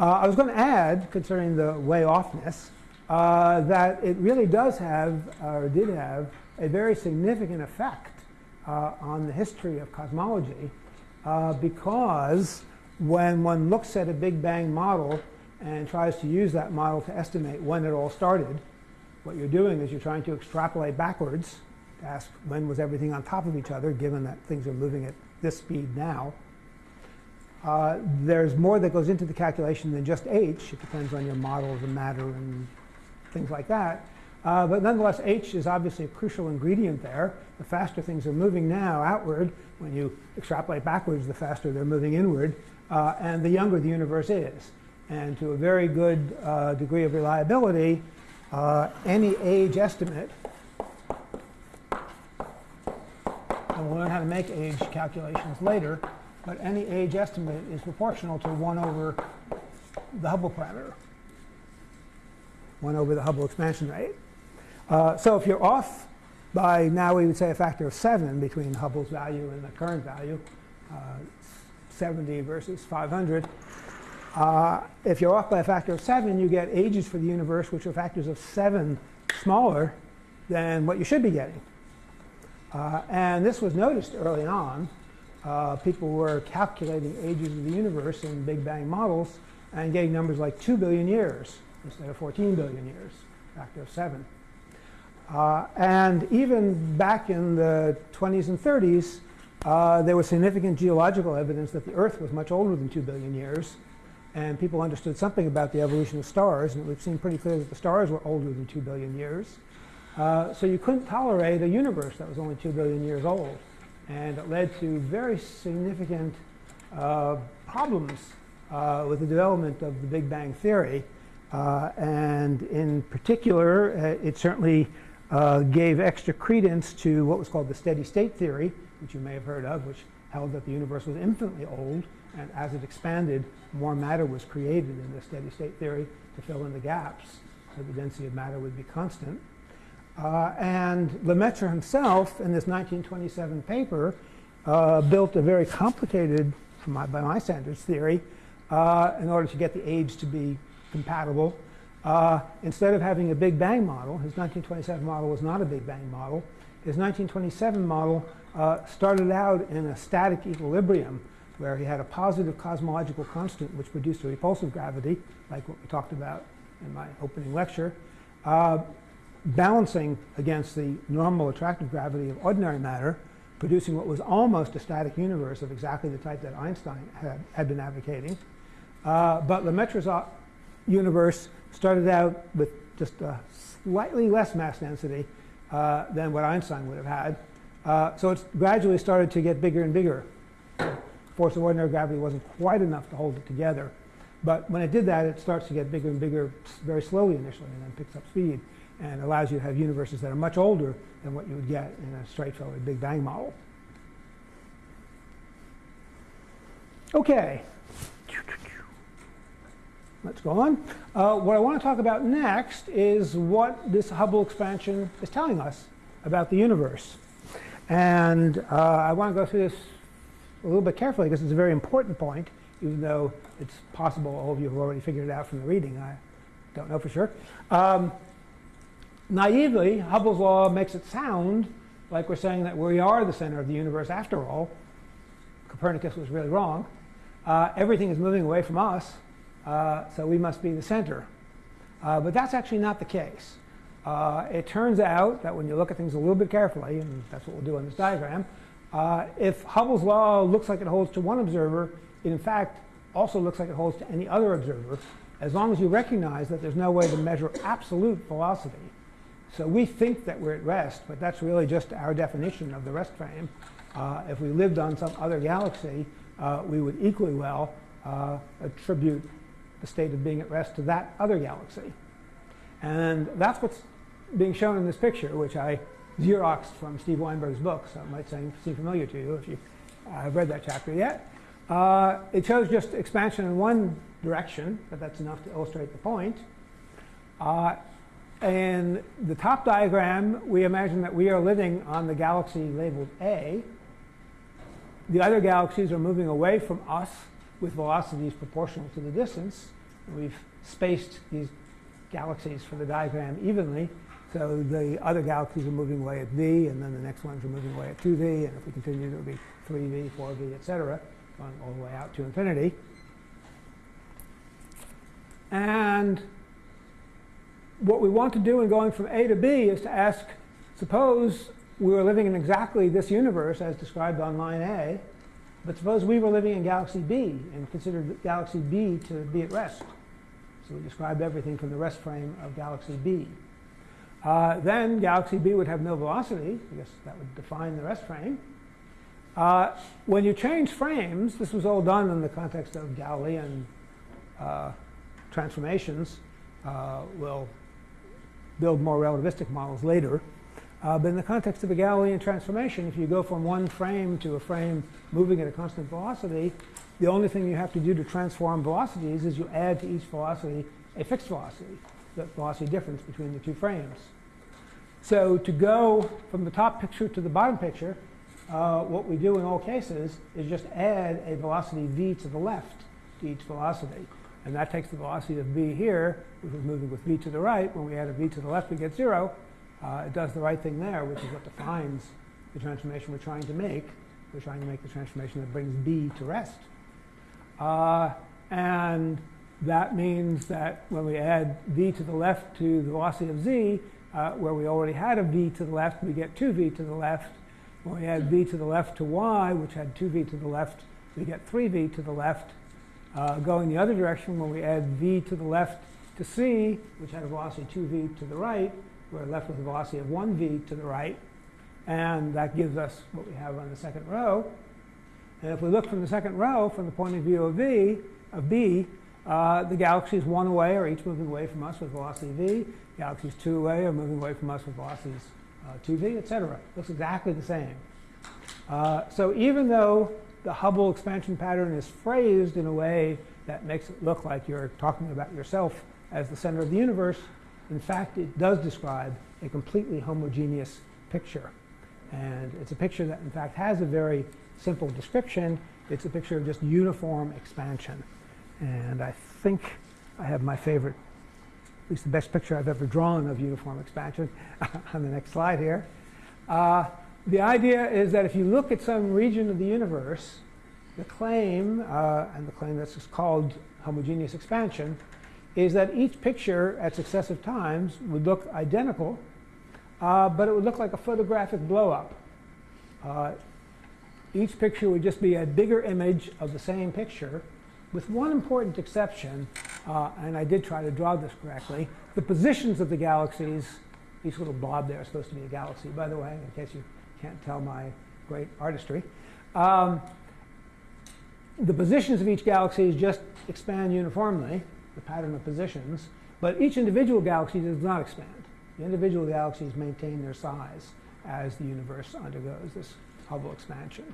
Uh, I was going to add, concerning the way offness, uh, that it really does have, or did have, a very significant effect uh, on the history of cosmology uh, because when one looks at a Big Bang model and tries to use that model to estimate when it all started, what you're doing is you're trying to extrapolate backwards to ask when was everything on top of each other, given that things are moving at this speed now. Uh, there's more that goes into the calculation than just h. It depends on your model of the matter and things like that. Uh, but nonetheless, h is obviously a crucial ingredient there. The faster things are moving now outward, when you extrapolate backwards, the faster they're moving inward, uh, and the younger the universe is. And to a very good uh, degree of reliability, uh, any age estimate, and we'll learn how to make age calculations later, but any age estimate is proportional to 1 over the Hubble parameter, 1 over the Hubble expansion rate. Uh, so if you're off by now we would say a factor of 7 between Hubble's value and the current value, uh, 70 versus 500. Uh, if you're off by a factor of 7, you get ages for the universe which are factors of 7 smaller than what you should be getting. Uh, and this was noticed early on. Uh, people were calculating ages of the universe in Big Bang models and getting numbers like 2 billion years instead of 14 billion years, factor of 7. Uh, and even back in the 20s and 30s, uh, there was significant geological evidence that the Earth was much older than 2 billion years. And people understood something about the evolution of stars. And it would seem pretty clear that the stars were older than 2 billion years. Uh, so you couldn't tolerate a universe that was only 2 billion years old. And it led to very significant uh, problems uh, with the development of the Big Bang Theory. Uh, and in particular, uh, it certainly uh, gave extra credence to what was called the steady state theory, which you may have heard of, which held that the universe was infinitely old, and as it expanded, more matter was created in the steady state theory to fill in the gaps, so the density of matter would be constant. Uh, and Lemaitre himself, in this 1927 paper, uh, built a very complicated, my, by my standards, theory uh, in order to get the age to be compatible uh, instead of having a Big Bang model, his 1927 model was not a Big Bang model. His 1927 model uh, started out in a static equilibrium where he had a positive cosmological constant which produced a repulsive gravity, like what we talked about in my opening lecture, uh, balancing against the normal attractive gravity of ordinary matter, producing what was almost a static universe of exactly the type that Einstein had, had been advocating. Uh, but Lemaitre's uh, universe started out with just a slightly less mass density uh, than what Einstein would have had. Uh, so it's gradually started to get bigger and bigger. Force of ordinary gravity wasn't quite enough to hold it together. But when it did that, it starts to get bigger and bigger very slowly initially and then picks up speed and allows you to have universes that are much older than what you would get in a straightforward Big Bang model. Okay, Let's go on. Uh, what I want to talk about next is what this Hubble expansion is telling us about the universe. And uh, I want to go through this a little bit carefully because it's a very important point, even though it's possible all of you have already figured it out from the reading. I don't know for sure. Um, naively, Hubble's law makes it sound like we're saying that we are the center of the universe after all. Copernicus was really wrong. Uh, everything is moving away from us uh, so we must be the center. Uh, but that's actually not the case. Uh, it turns out that when you look at things a little bit carefully, and that's what we'll do in this diagram, uh, if Hubble's law looks like it holds to one observer, it in fact also looks like it holds to any other observer, as long as you recognize that there's no way to measure absolute velocity. So we think that we're at rest, but that's really just our definition of the rest frame. Uh, if we lived on some other galaxy, uh, we would equally well attribute the state of being at rest to that other galaxy. And that's what's being shown in this picture, which I Xeroxed from Steve Weinberg's book, so it might seem, familiar to you if you uh, have read that chapter yet. Uh, it shows just expansion in one direction, but that's enough to illustrate the point. In the top diagram, we imagine that we are living on the galaxy labeled A. The other galaxies are moving away from us with velocities proportional to the distance. We've spaced these galaxies for the diagram evenly. So the other galaxies are moving away at v, and then the next ones are moving away at 2v, and if we continue, it'll be 3v, 4v, et cetera, going all the way out to infinity. And what we want to do in going from A to B is to ask, suppose we were living in exactly this universe as described on line A, but suppose we were living in galaxy B and considered galaxy B to be at rest. So we describe everything from the rest frame of galaxy B. Uh, then galaxy B would have no velocity. I guess that would define the rest frame. Uh, when you change frames, this was all done in the context of Galilean uh, transformations. Uh, we'll build more relativistic models later. Uh, but in the context of a Galilean transformation, if you go from one frame to a frame moving at a constant velocity, the only thing you have to do to transform velocities is you add to each velocity a fixed velocity, the velocity difference between the two frames. So to go from the top picture to the bottom picture, uh, what we do in all cases is just add a velocity v to the left to each velocity. And that takes the velocity of v here, which is moving with v to the right. When we add a v to the left, we get 0. Uh, it does the right thing there, which is what defines the transformation we're trying to make. We're trying to make the transformation that brings b to rest. Uh, and that means that when we add v to the left to the velocity of z, uh, where we already had a v to the left, we get 2v to the left. When we add v to the left to y, which had 2v to the left, we get 3v to the left. Uh, going the other direction, when we add v to the left to c, which had a velocity 2v to the right, we're left with a velocity of 1v to the right. And that gives us what we have on the second row. And if we look from the second row, from the point of view of v, of b, uh, the galaxies one away are each moving away from us with velocity v. Galaxies two away are moving away from us with velocities uh, 2v, etc. Looks exactly the same. Uh, so even though the Hubble expansion pattern is phrased in a way that makes it look like you're talking about yourself as the center of the universe, in fact, it does describe a completely homogeneous picture. And it's a picture that, in fact, has a very simple description. It's a picture of just uniform expansion. And I think I have my favorite, at least the best picture I've ever drawn of uniform expansion on the next slide here. Uh, the idea is that if you look at some region of the universe, the claim, uh, and the claim that's called homogeneous expansion, is that each picture at successive times would look identical, uh, but it would look like a photographic blowup. Uh, each picture would just be a bigger image of the same picture, with one important exception, uh, and I did try to draw this correctly. The positions of the galaxies, each little blob there is supposed to be a galaxy, by the way, in case you can't tell my great artistry. Um, the positions of each galaxy just expand uniformly, the pattern of positions, but each individual galaxy does not expand. The individual galaxies maintain their size as the universe undergoes this Hubble expansion.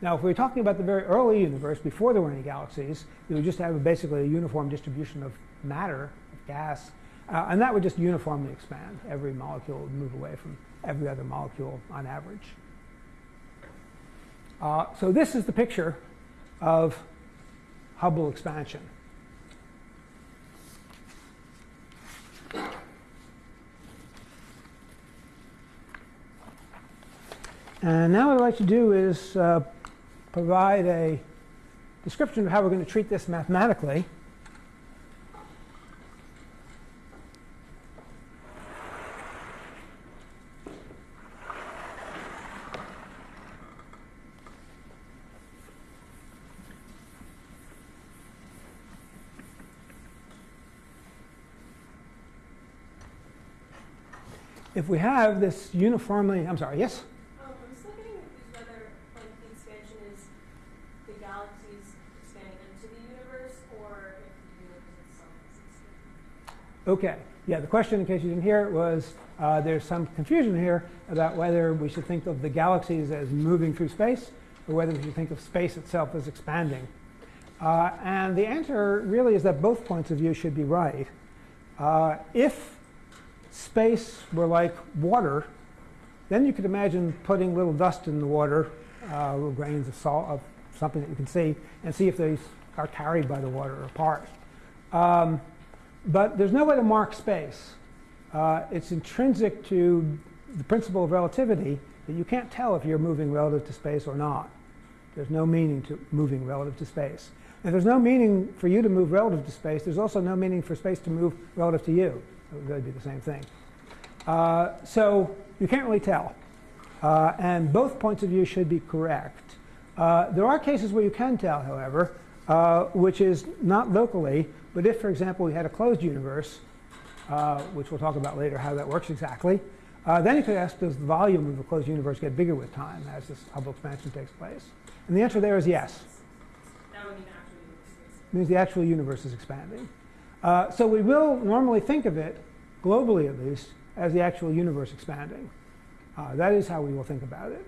Now, if we're talking about the very early universe, before there were any galaxies, we would just have basically a uniform distribution of matter, of gas, uh, and that would just uniformly expand. Every molecule would move away from every other molecule on average. Uh, so this is the picture of Hubble expansion. And now what I'd like to do is uh, provide a description of how we're going to treat this mathematically. If we have this uniformly, I'm sorry, yes? Um, I'm still getting confused whether like the expansion is the galaxies expanding into the universe or if the universe itself is expanding. Okay. Yeah, the question, in case you didn't hear it, was uh, there's some confusion here about whether we should think of the galaxies as moving through space or whether we should think of space itself as expanding. Uh, and the answer really is that both points of view should be right. Uh, if space were like water, then you could imagine putting little dust in the water, uh, little grains of salt, of something that you can see, and see if they are carried by the water or apart. Um, but there's no way to mark space. Uh, it's intrinsic to the principle of relativity that you can't tell if you're moving relative to space or not. There's no meaning to moving relative to space. And there's no meaning for you to move relative to space. There's also no meaning for space to move relative to you. It would really be the same thing. Uh, so you can't really tell. Uh, and both points of view should be correct. Uh, there are cases where you can tell, however, uh, which is not locally, but if, for example, we had a closed universe, uh, which we'll talk about later how that works exactly. Uh, then you could ask, does the volume of the closed universe get bigger with time as this Hubble expansion takes place? And the answer there is yes. That would mean actually universe. It means the actual universe is expanding. Uh, so we will normally think of it, globally at least, as the actual universe expanding. Uh, that is how we will think about it.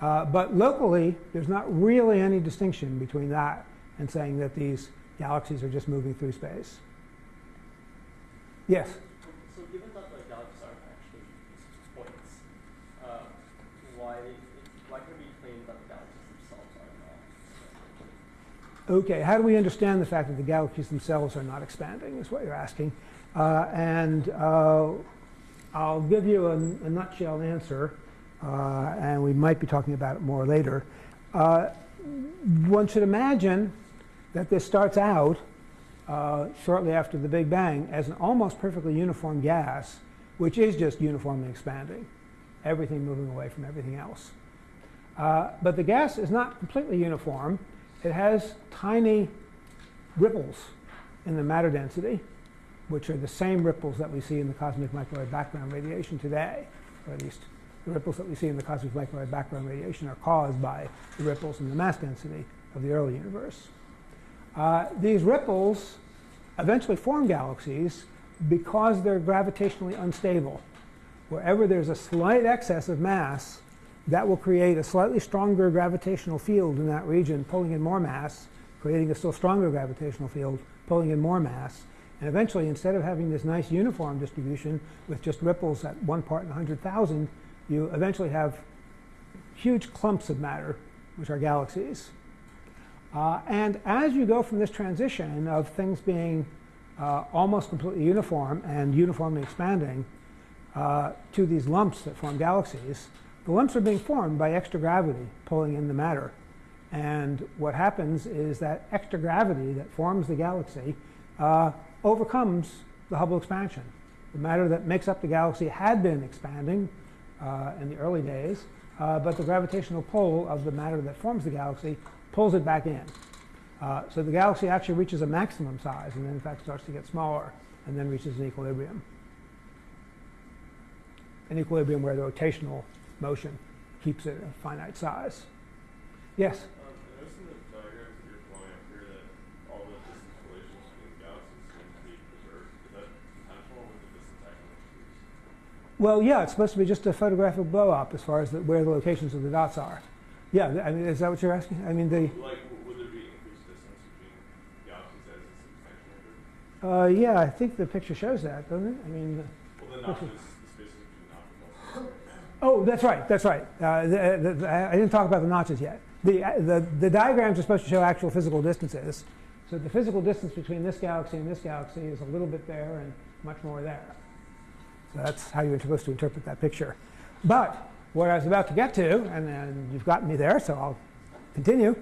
Uh, but locally, there's not really any distinction between that and saying that these galaxies are just moving through space. Yes? So given that the galaxies aren't actually points, uh, why why can we claim that the galaxies themselves are not? Okay, how do we understand the fact that the galaxies themselves are not expanding, is what you're asking. Uh, and uh, I'll give you a, a nutshell answer, uh, and we might be talking about it more later. Uh, one should imagine that this starts out uh, shortly after the Big Bang as an almost perfectly uniform gas, which is just uniformly expanding, everything moving away from everything else. Uh, but the gas is not completely uniform. It has tiny ripples in the matter density, which are the same ripples that we see in the cosmic microwave background radiation today, or at least the ripples that we see in the cosmic microwave background radiation are caused by the ripples in the mass density of the early universe. Uh, these ripples eventually form galaxies because they're gravitationally unstable. Wherever there's a slight excess of mass, that will create a slightly stronger gravitational field in that region, pulling in more mass, creating a still stronger gravitational field, pulling in more mass. And eventually, instead of having this nice uniform distribution with just ripples at one part in 100,000, you eventually have huge clumps of matter, which are galaxies. Uh, and as you go from this transition of things being uh, almost completely uniform and uniformly expanding uh, to these lumps that form galaxies, the lumps are being formed by extra gravity pulling in the matter. And what happens is that extra gravity that forms the galaxy uh, overcomes the Hubble expansion. The matter that makes up the galaxy had been expanding uh, in the early days, uh, but the gravitational pull of the matter that forms the galaxy pulls it back in. Uh, so the galaxy actually reaches a maximum size and then in fact starts to get smaller and then reaches an equilibrium. An equilibrium where the rotational motion keeps it a finite size. Yes? Um, I noticed in the diagrams that you're flowing up here that all the distance relations between galaxies seem to be preserved. Is that intentional or was it just a technical use? Well, yeah, it's supposed to be just a photographic blow up as far as the, where the locations of the dots are. Yeah, I mean, is that what you're asking? I mean, the. Like, would there be increased distance between galaxies as expansion occurs? Uh, yeah, I think the picture shows that, doesn't it? I mean, the, Well, the notches, the spaces between notches also. Oh, that's right, that's right. Uh, the, the, I didn't talk about the notches yet. The, uh, the, the diagrams are supposed to show actual physical distances. So the physical distance between this galaxy and this galaxy is a little bit there and much more there. So that's how you're supposed to interpret that picture. But what I was about to get to, and then you've gotten me there, so I'll continue,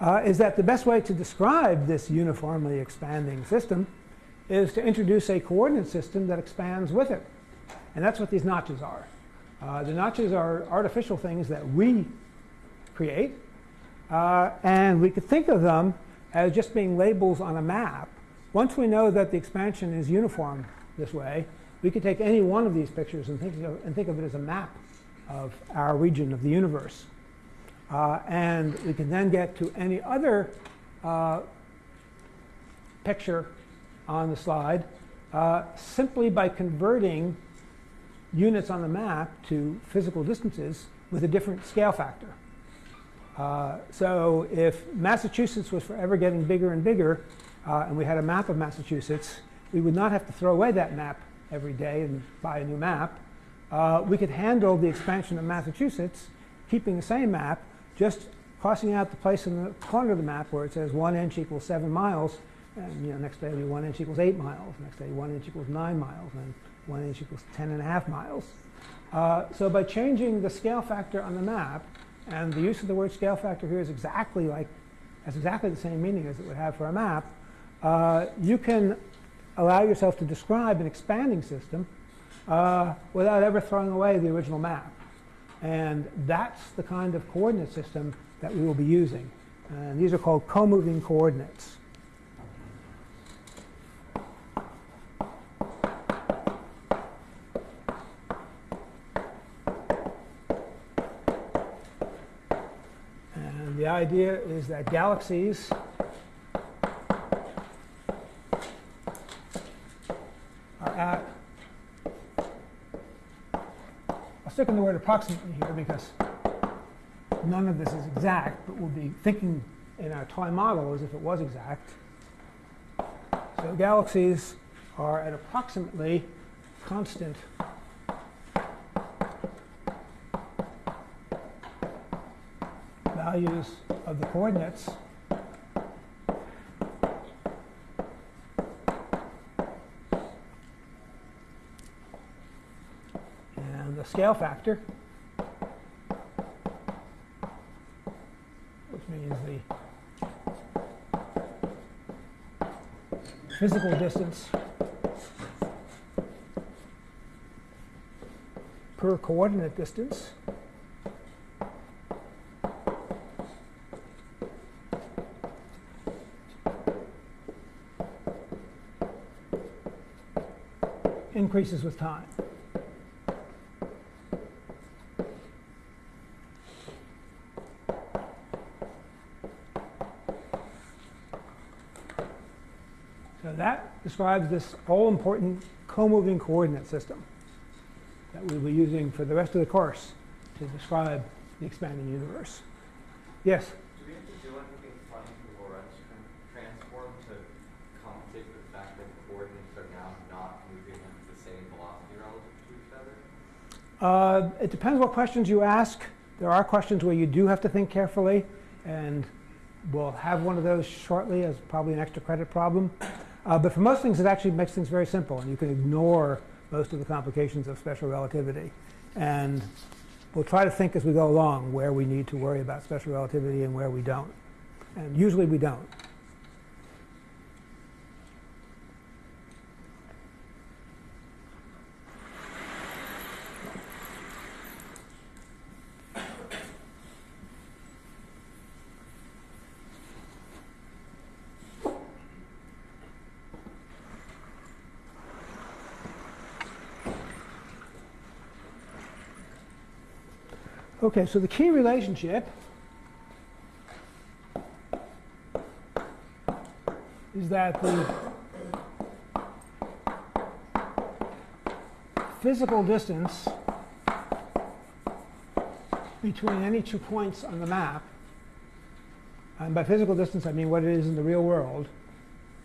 uh, is that the best way to describe this uniformly expanding system is to introduce a coordinate system that expands with it. And that's what these notches are. Uh, the notches are artificial things that we create, uh, and we could think of them as just being labels on a map. Once we know that the expansion is uniform this way, we could take any one of these pictures and think of, and think of it as a map of our region of the universe. Uh, and we can then get to any other uh, picture on the slide uh, simply by converting units on the map to physical distances with a different scale factor. Uh, so if Massachusetts was forever getting bigger and bigger, uh, and we had a map of Massachusetts, we would not have to throw away that map every day and buy a new map uh, we could handle the expansion of Massachusetts, keeping the same map, just crossing out the place in the corner of the map where it says one inch equals seven miles, and you know, next day it'll be one inch equals eight miles, next day one inch equals nine miles, and one inch equals ten and a half miles. Uh, so by changing the scale factor on the map, and the use of the word scale factor here is exactly like, has exactly the same meaning as it would have for a map, uh, you can allow yourself to describe an expanding system uh, without ever throwing away the original map. And that's the kind of coordinate system that we will be using. And these are called co-moving coordinates. Idea is that galaxies are at, I'll stick in the word approximately here because none of this is exact, but we'll be thinking in our toy model as if it was exact. So galaxies are at approximately constant values of the coordinates. And the scale factor which means the physical distance per coordinate distance increases with time. So that describes this all-important co-moving coordinate system that we'll be using for the rest of the course to describe the expanding universe. Yes? Do we have to do anything funny to Lorentz tran- transform to compensate for the fact that coordinates are now not moving at the same velocity relative to each other? Uh, it depends what questions you ask. There are questions where you do have to think carefully, and we'll have one of those shortly as probably an extra credit problem. Uh, but for most things, it actually makes things very simple, and you can ignore most of the complications of special relativity. And we'll try to think as we go along where we need to worry about special relativity and where we don't. And usually we don't. Okay, so the key relationship is that the physical distance between any two points on the map, and by physical distance I mean what it is in the real world,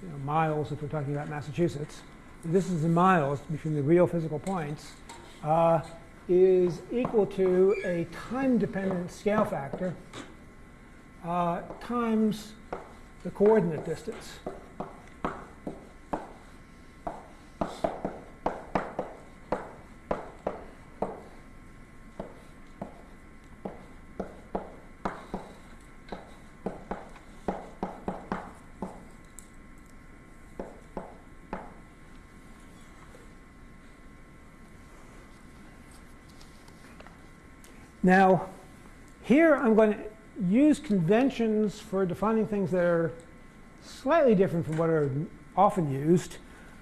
you know, miles if we're talking about Massachusetts, the distance in miles between the real physical points, uh, is equal to a time-dependent scale factor uh, times the coordinate distance. Now, here I'm going to use conventions for defining things that are slightly different from what are often used.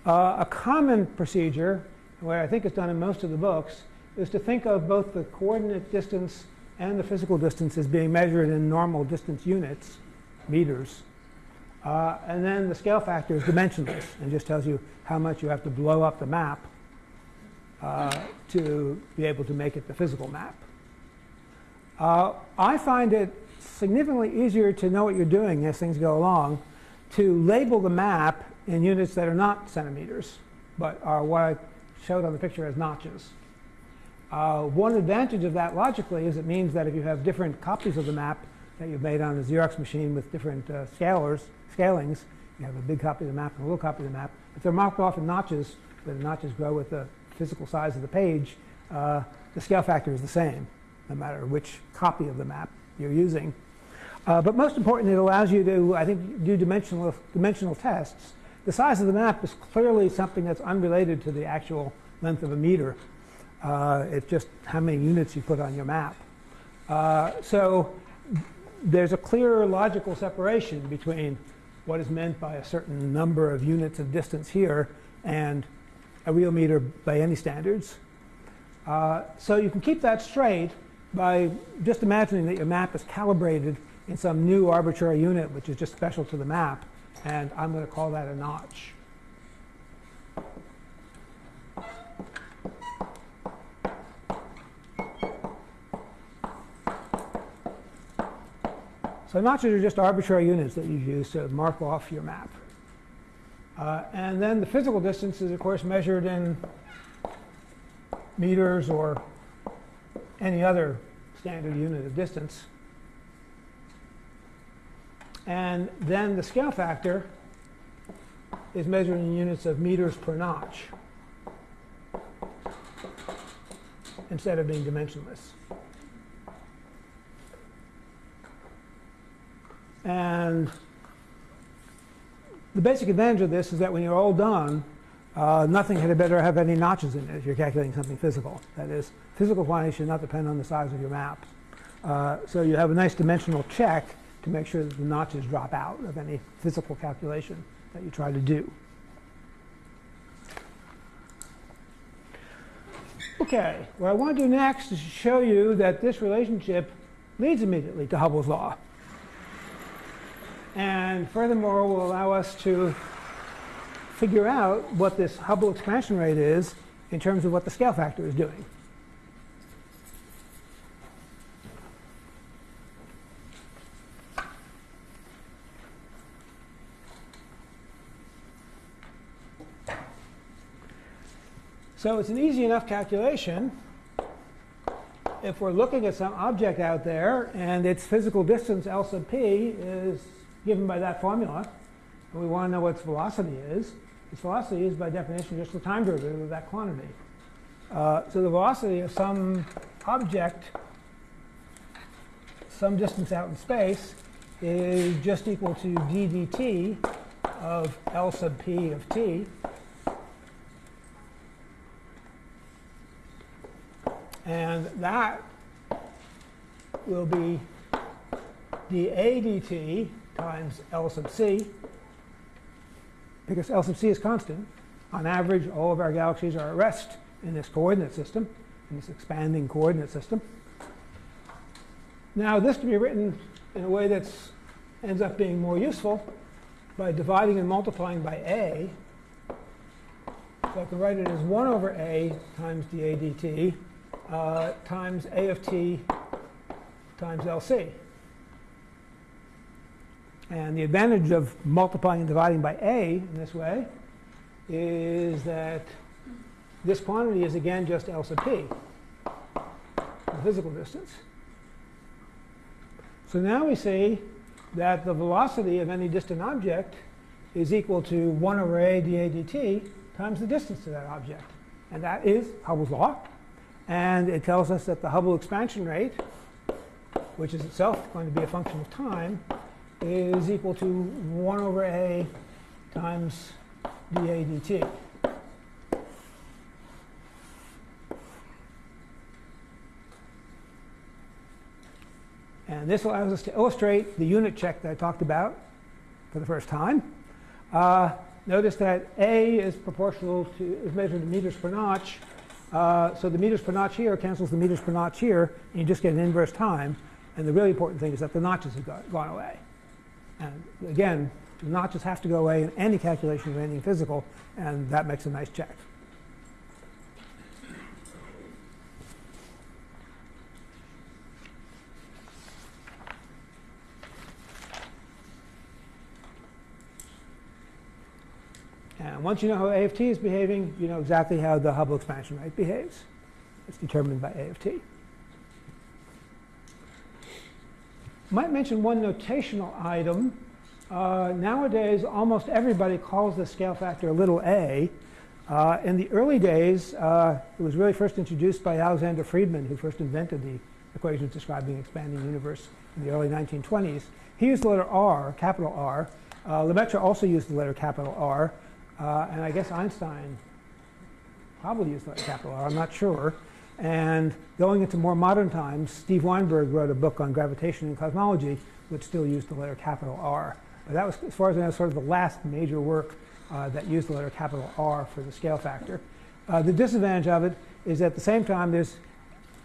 Uh, a common procedure, what I think is done in most of the books, is to think of both the coordinate distance and the physical distance as being measured in normal distance units, meters. Uh, and then the scale factor is dimensionless and just tells you how much you have to blow up the map uh, to be able to make it the physical map. Uh, I find it significantly easier to know what you're doing as things go along to label the map in units that are not centimeters, but are what I showed on the picture as notches. Uh, one advantage of that logically is it means that if you have different copies of the map that you've made on a Xerox machine with different uh, scalars, scalings, you have a big copy of the map and a little copy of the map. If they're marked off in notches, where the notches grow with the physical size of the page, uh, the scale factor is the same no matter which copy of the map you're using. Uh, but most important, it allows you to, I think, do dimensional, dimensional tests. The size of the map is clearly something that's unrelated to the actual length of a meter. Uh, it's just how many units you put on your map. Uh, so there's a clear logical separation between what is meant by a certain number of units of distance here and a real meter by any standards. Uh, so you can keep that straight by just imagining that your map is calibrated in some new arbitrary unit, which is just special to the map, and I'm going to call that a notch. So notches are just arbitrary units that you use to mark off your map. Uh, and then the physical distance is, of course, measured in meters or any other standard unit of distance. And then the scale factor is measured in units of meters per notch instead of being dimensionless. And the basic advantage of this is that when you're all done, uh, nothing had better have any notches in it if you're calculating something physical. That is, physical quantity should not depend on the size of your map. Uh, so you have a nice dimensional check to make sure that the notches drop out of any physical calculation that you try to do. Okay, what I want to do next is show you that this relationship leads immediately to Hubble's law. And furthermore, will allow us to figure out what this Hubble expansion rate is in terms of what the scale factor is doing. So it's an easy enough calculation if we're looking at some object out there and its physical distance L sub p is given by that formula, and we want to know what its velocity is, its velocity is by definition just the time derivative of that quantity. Uh, so the velocity of some object, some distance out in space, is just equal to d dt of L sub p of t. And that will be dA dt times L sub c, because L sub c is constant. On average, all of our galaxies are at rest in this coordinate system, in this expanding coordinate system. Now, this can be written in a way that ends up being more useful by dividing and multiplying by a. So I can write it as 1 over a times dA dt uh, times a of t times LC. And the advantage of multiplying and dividing by a in this way is that this quantity is again just L sub p, the physical distance. So now we see that the velocity of any distant object is equal to 1 over a dA dt times the distance to that object. And that is Hubble's law. And it tells us that the Hubble expansion rate, which is itself going to be a function of time, is equal to 1 over a times dA dt. And this allows us to illustrate the unit check that I talked about for the first time. Uh, notice that A is proportional to, is measured in meters per notch. Uh, so the meters per notch here cancels the meters per notch here, and you just get an inverse time. And the really important thing is that the notches have gone away. And again, the notches have to go away in any calculation of anything physical, and that makes a nice check. And once you know how A of t is behaving, you know exactly how the Hubble expansion rate behaves. It's determined by A of t. Might mention one notational item. Uh, nowadays, almost everybody calls the scale factor little a. Uh, in the early days, uh, it was really first introduced by Alexander Friedmann, who first invented the equations describing the expanding universe in the early 1920s. He used the letter R, capital R. Uh, Lemaitre also used the letter capital R. Uh, and I guess Einstein probably used the capital R, I'm not sure. And going into more modern times, Steve Weinberg wrote a book on gravitation and cosmology, which still used the letter capital R. But that was, as far as I know, sort of the last major work uh, that used the letter capital R for the scale factor. Uh, the disadvantage of it is at the same time there's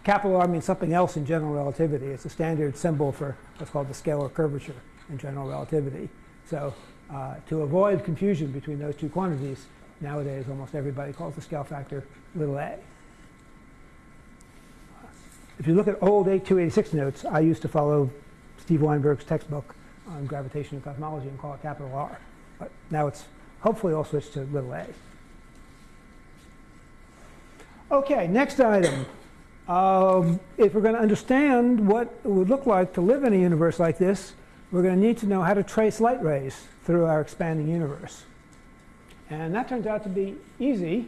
capital R means something else in general relativity. It's a standard symbol for what's called the scalar curvature in general relativity. So uh, to avoid confusion between those two quantities, nowadays almost everybody calls the scale factor little a. If you look at old 8286 notes, I used to follow Steve Weinberg's textbook on gravitation and cosmology and call it capital R. But now it's hopefully all switched to little a. Okay, next item. Um, if we're going to understand what it would look like to live in a universe like this, we're going to need to know how to trace light rays through our expanding universe. And that turns out to be easy.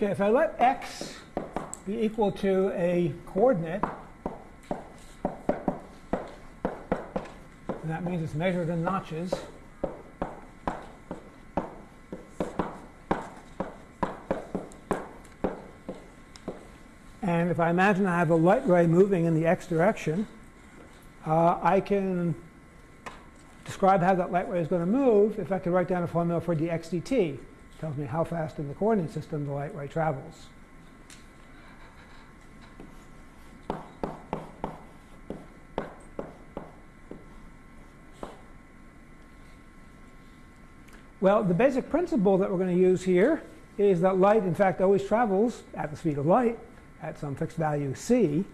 Okay, if I let x be equal to a coordinate, that means it's measured in notches. And if I imagine I have a light ray moving in the x direction, uh, I can describe how that light ray is going to move if I could write down a formula for dx dt tells me how fast in the coordinate system the light ray travels. Well, the basic principle that we're going to use here is that light, in fact, always travels at the speed of light at some fixed value c.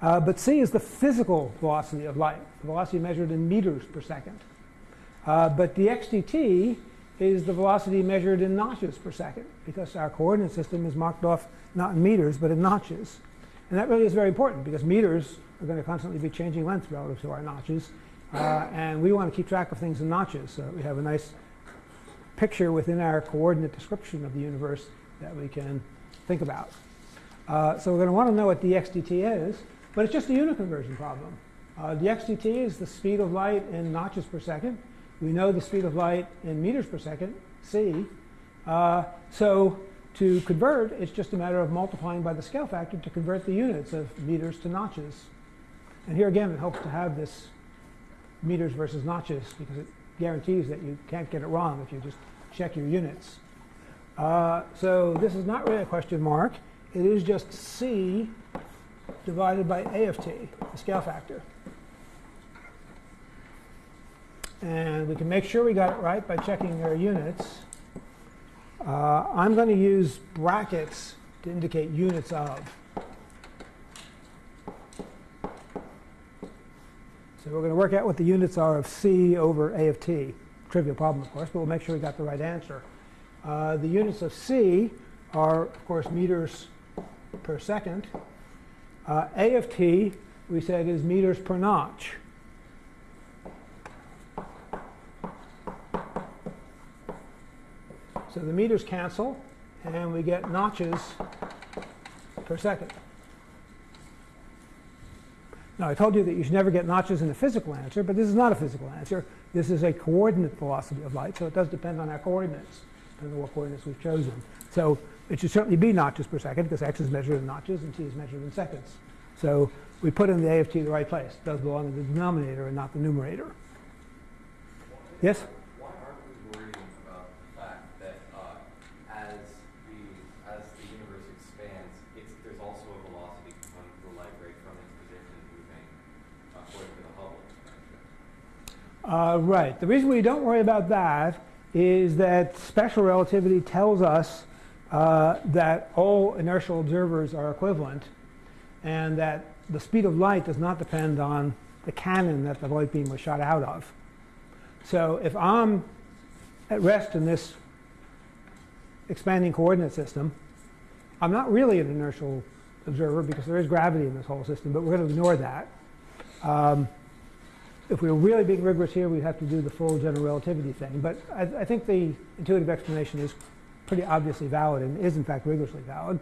Uh, but c is the physical velocity of light, velocity measured in meters per second. Uh, but dx dt is the velocity measured in notches per second because our coordinate system is marked off not in meters but in notches. And that really is very important because meters are going to constantly be changing length relative to our notches. Uh, and we want to keep track of things in notches so we have a nice picture within our coordinate description of the universe that we can think about. Uh, so we're going to want to know what dx dt is, but it's just a unit conversion problem. Uh, dx dt is the speed of light in notches per second. We know the speed of light in meters per second, c. Uh, so to convert, it's just a matter of multiplying by the scale factor to convert the units of meters to notches. And here again, it helps to have this meters versus notches because it guarantees that you can't get it wrong if you just check your units. Uh, so this is not really a question mark. It is just c divided by a of t, the scale factor. And we can make sure we got it right by checking our units. Uh, I'm going to use brackets to indicate units of. So we're going to work out what the units are of c over a of t. Trivial problem, of course, but we'll make sure we got the right answer. Uh, the units of c are, of course, meters per second. Uh, a of t, we said, is meters per notch. So the meters cancel, and we get notches per second. Now, I told you that you should never get notches in a physical answer, but this is not a physical answer. This is a coordinate velocity of light, so it does depend on our coordinates, depending on what coordinates we've chosen. So it should certainly be notches per second, because x is measured in notches and t is measured in seconds. So we put in the a of t the right place. It does belong in the denominator and not the numerator. Yes? Uh, right. The reason we don't worry about that is that special relativity tells us uh, that all inertial observers are equivalent and that the speed of light does not depend on the cannon that the light beam was shot out of. So if I'm at rest in this expanding coordinate system, I'm not really an inertial observer because there is gravity in this whole system, but we're going to ignore that. Um, if we were really being rigorous here, we'd have to do the full general relativity thing. But I, I think the intuitive explanation is pretty obviously valid and is in fact rigorously valid.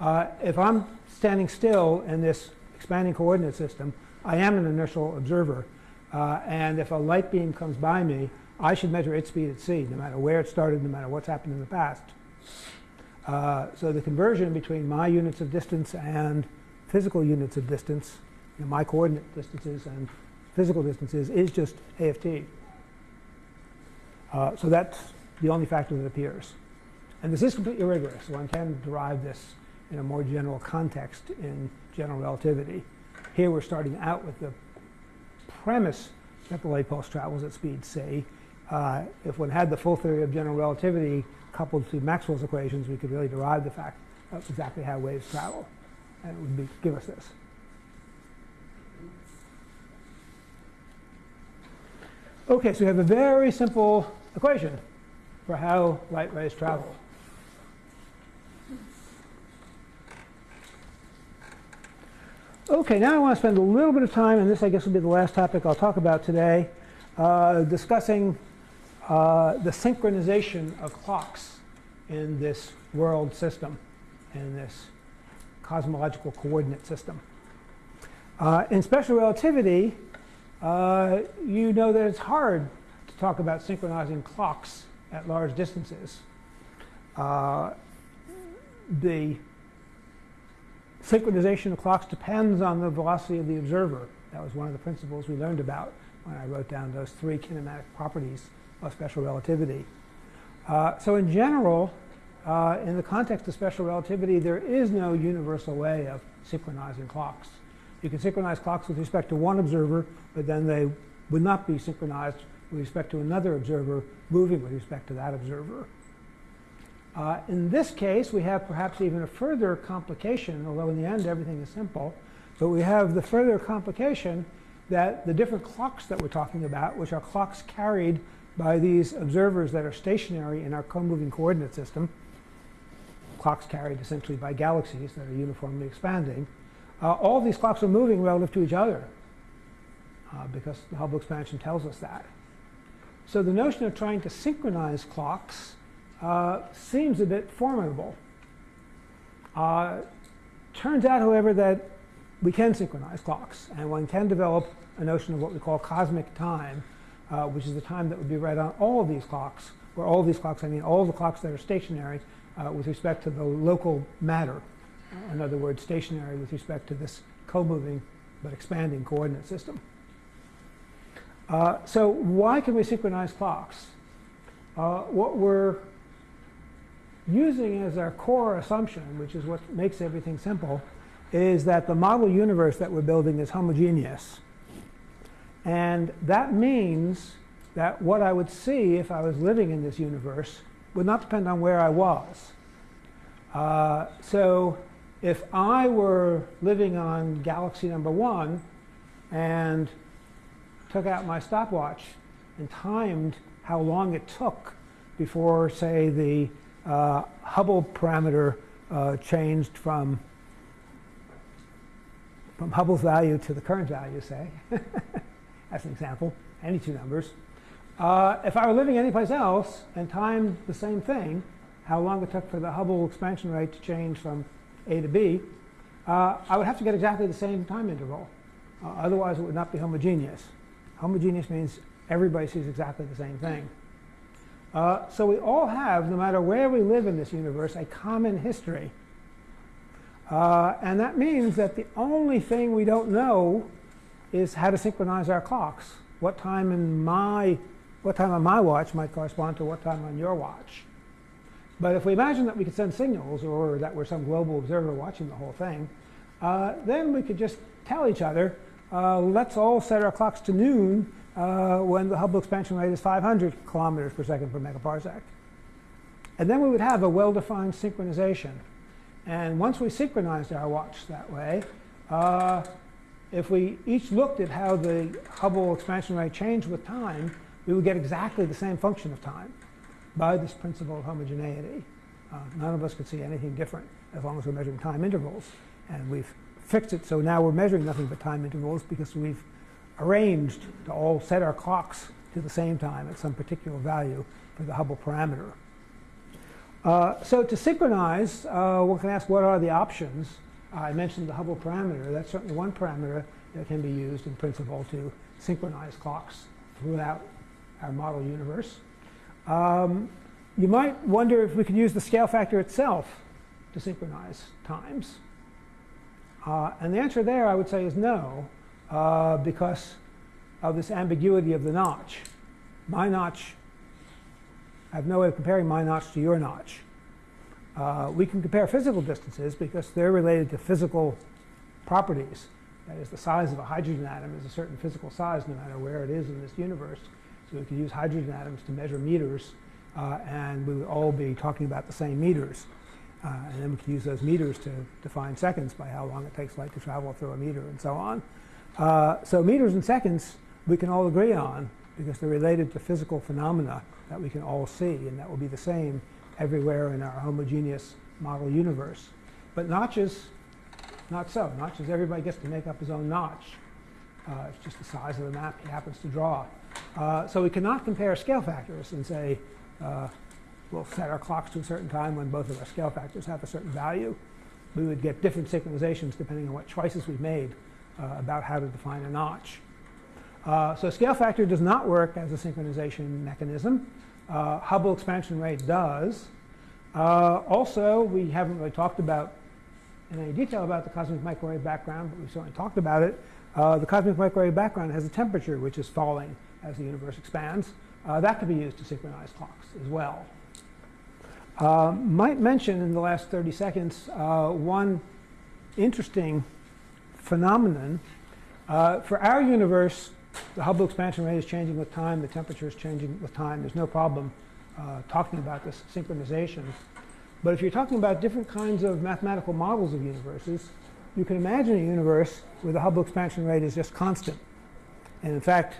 Uh, if I'm standing still in this expanding coordinate system, I am an inertial observer. Uh, and if a light beam comes by me, I should measure its speed at c, no matter where it started, no matter what's happened in the past. Uh, so the conversion between my units of distance and physical units of distance, you know, my coordinate distances and physical distances, is just a AFT. Uh, so that's the only factor that appears. And this is completely rigorous. One can derive this in a more general context in general relativity. Here we're starting out with the premise that the light pulse travels at speed c. Uh, if one had the full theory of general relativity coupled to Maxwell's equations, we could really derive the fact of exactly how waves travel. And it would be, give us this. Okay, so we have a very simple equation for how light rays travel. Okay, now I want to spend a little bit of time, and this I guess will be the last topic I'll talk about today, uh, discussing uh, the synchronization of clocks in this world system, in this cosmological coordinate system. Uh, in special relativity, uh, you know that it's hard to talk about synchronizing clocks at large distances. Uh, the synchronization of clocks depends on the velocity of the observer. That was one of the principles we learned about when I wrote down those three kinematic properties of special relativity. Uh, so in general, uh, in the context of special relativity, there is no universal way of synchronizing clocks. You can synchronize clocks with respect to one observer, but then they would not be synchronized with respect to another observer moving with respect to that observer. Uh, in this case, we have perhaps even a further complication, although in the end everything is simple. But we have the further complication that the different clocks that we're talking about, which are clocks carried by these observers that are stationary in our co-moving coordinate system, clocks carried essentially by galaxies that are uniformly expanding, uh, all these clocks are moving relative to each other uh, because the Hubble expansion tells us that. So the notion of trying to synchronize clocks uh, seems a bit formidable. Uh, turns out, however, that we can synchronize clocks, and one can develop a notion of what we call cosmic time, uh, which is the time that would be read on all of these clocks, where all of these clocks, I mean all the clocks that are stationary uh, with respect to the local matter. In other words, stationary with respect to this co-moving but expanding coordinate system. Uh, so why can we synchronize clocks? Uh, what we're using as our core assumption, which is what makes everything simple, is that the model universe that we're building is homogeneous. And that means that what I would see if I was living in this universe would not depend on where I was. Uh, so if I were living on galaxy number one and took out my stopwatch and timed how long it took before, say, the uh, Hubble parameter uh, changed from, from Hubble's value to the current value, say, as an example, any two numbers. Uh, if I were living anyplace else and timed the same thing, how long it took for the Hubble expansion rate to change from A to B, uh, I would have to get exactly the same time interval. Uh, otherwise, it would not be homogeneous. Homogeneous means everybody sees exactly the same thing. Uh, so we all have, no matter where we live in this universe, a common history. Uh, and that means that the only thing we don't know is how to synchronize our clocks. What time in my, what time on my watch might correspond to what time on your watch. But if we imagine that we could send signals or that we're some global observer watching the whole thing, uh, then we could just tell each other, uh, let's all set our clocks to noon uh, when the Hubble expansion rate is 500 kilometers per second per megaparsec. And then we would have a well-defined synchronization. And once we synchronized our watch that way, uh, if we each looked at how the Hubble expansion rate changed with time, we would get exactly the same function of time by this principle of homogeneity. Uh, none of us could see anything different as long as we're measuring time intervals. And we've fixed it so now we're measuring nothing but time intervals because we've arranged to all set our clocks to the same time at some particular value for the Hubble parameter. Uh, so to synchronize, uh, one can ask what are the options. I mentioned the Hubble parameter. That's certainly one parameter that can be used in principle to synchronize clocks throughout our model universe. Um, you might wonder if we could use the scale factor itself to synchronize times. Uh, and the answer there, I would say, is no, uh, because of this ambiguity of the notch. My notch, I have no way of comparing my notch to your notch. Uh, we can compare physical distances because they're related to physical properties. That is, the size of a hydrogen atom is a certain physical size no matter where it is in this universe. So we could use hydrogen atoms to measure meters, uh, and we would all be talking about the same meters. Uh, and then we could use those meters to define seconds by how long it takes light to travel through a meter and so on. Uh, so meters and seconds we can all agree on because they're related to physical phenomena that we can all see, and that will be the same everywhere in our homogeneous model universe. But notches, not so. Notches, everybody gets to make up his own notch. Uh, it's just the size of the map he happens to draw. Uh, so we cannot compare scale factors and say, uh, we'll set our clocks to a certain time when both of our scale factors have a certain value. We would get different synchronizations depending on what choices we've made uh, about how to define a notch. Uh, so scale factor does not work as a synchronization mechanism. Uh, Hubble expansion rate does. Also, we haven't really talked about in any detail about the cosmic microwave background, but we certainly talked about it. Uh, the cosmic microwave background has a temperature which is falling as the universe expands. Uh, that could be used to synchronize clocks as well. Uh, might mention in the last 30 seconds uh, one interesting phenomenon. Uh, for our universe, the Hubble expansion rate is changing with time, the temperature is changing with time. There's no problem uh, talking about this synchronization. But if you're talking about different kinds of mathematical models of universes, you can imagine a universe where the Hubble expansion rate is just constant. And in fact,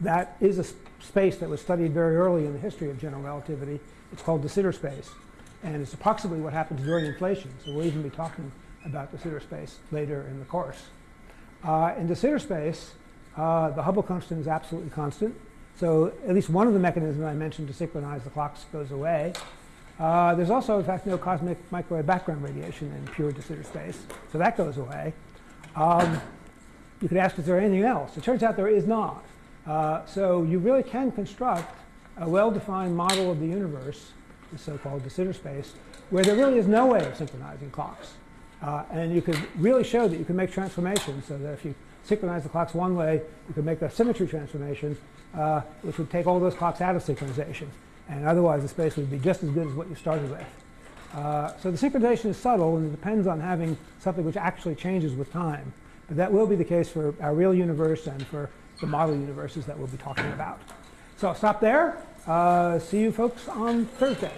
that is a space that was studied very early in the history of general relativity. It's called de Sitter space. And it's approximately what happens during inflation. So we'll even be talking about de Sitter space later in the course. Uh, in de Sitter space, uh, the Hubble constant is absolutely constant. So at least one of the mechanisms I mentioned to synchronize the clocks goes away. Uh, there's also, in fact, no cosmic microwave background radiation in pure de Sitter space. So that goes away. Um, you could ask, is there anything else? It turns out there is not. Uh, so you really can construct a well-defined model of the universe, the so-called de Sitter space, where there really is no way of synchronizing clocks. Uh, and you could really show that you can make transformations so that if you synchronize the clocks one way, you could make a symmetry transformation, uh, which would take all those clocks out of synchronization. And otherwise, the space would be just as good as what you started with. Uh, so the synchronization is subtle, and it depends on having something which actually changes with time. But that will be the case for our real universe and for the model universes that we'll be talking about. So I'll stop there. Uh, see you folks on Thursday.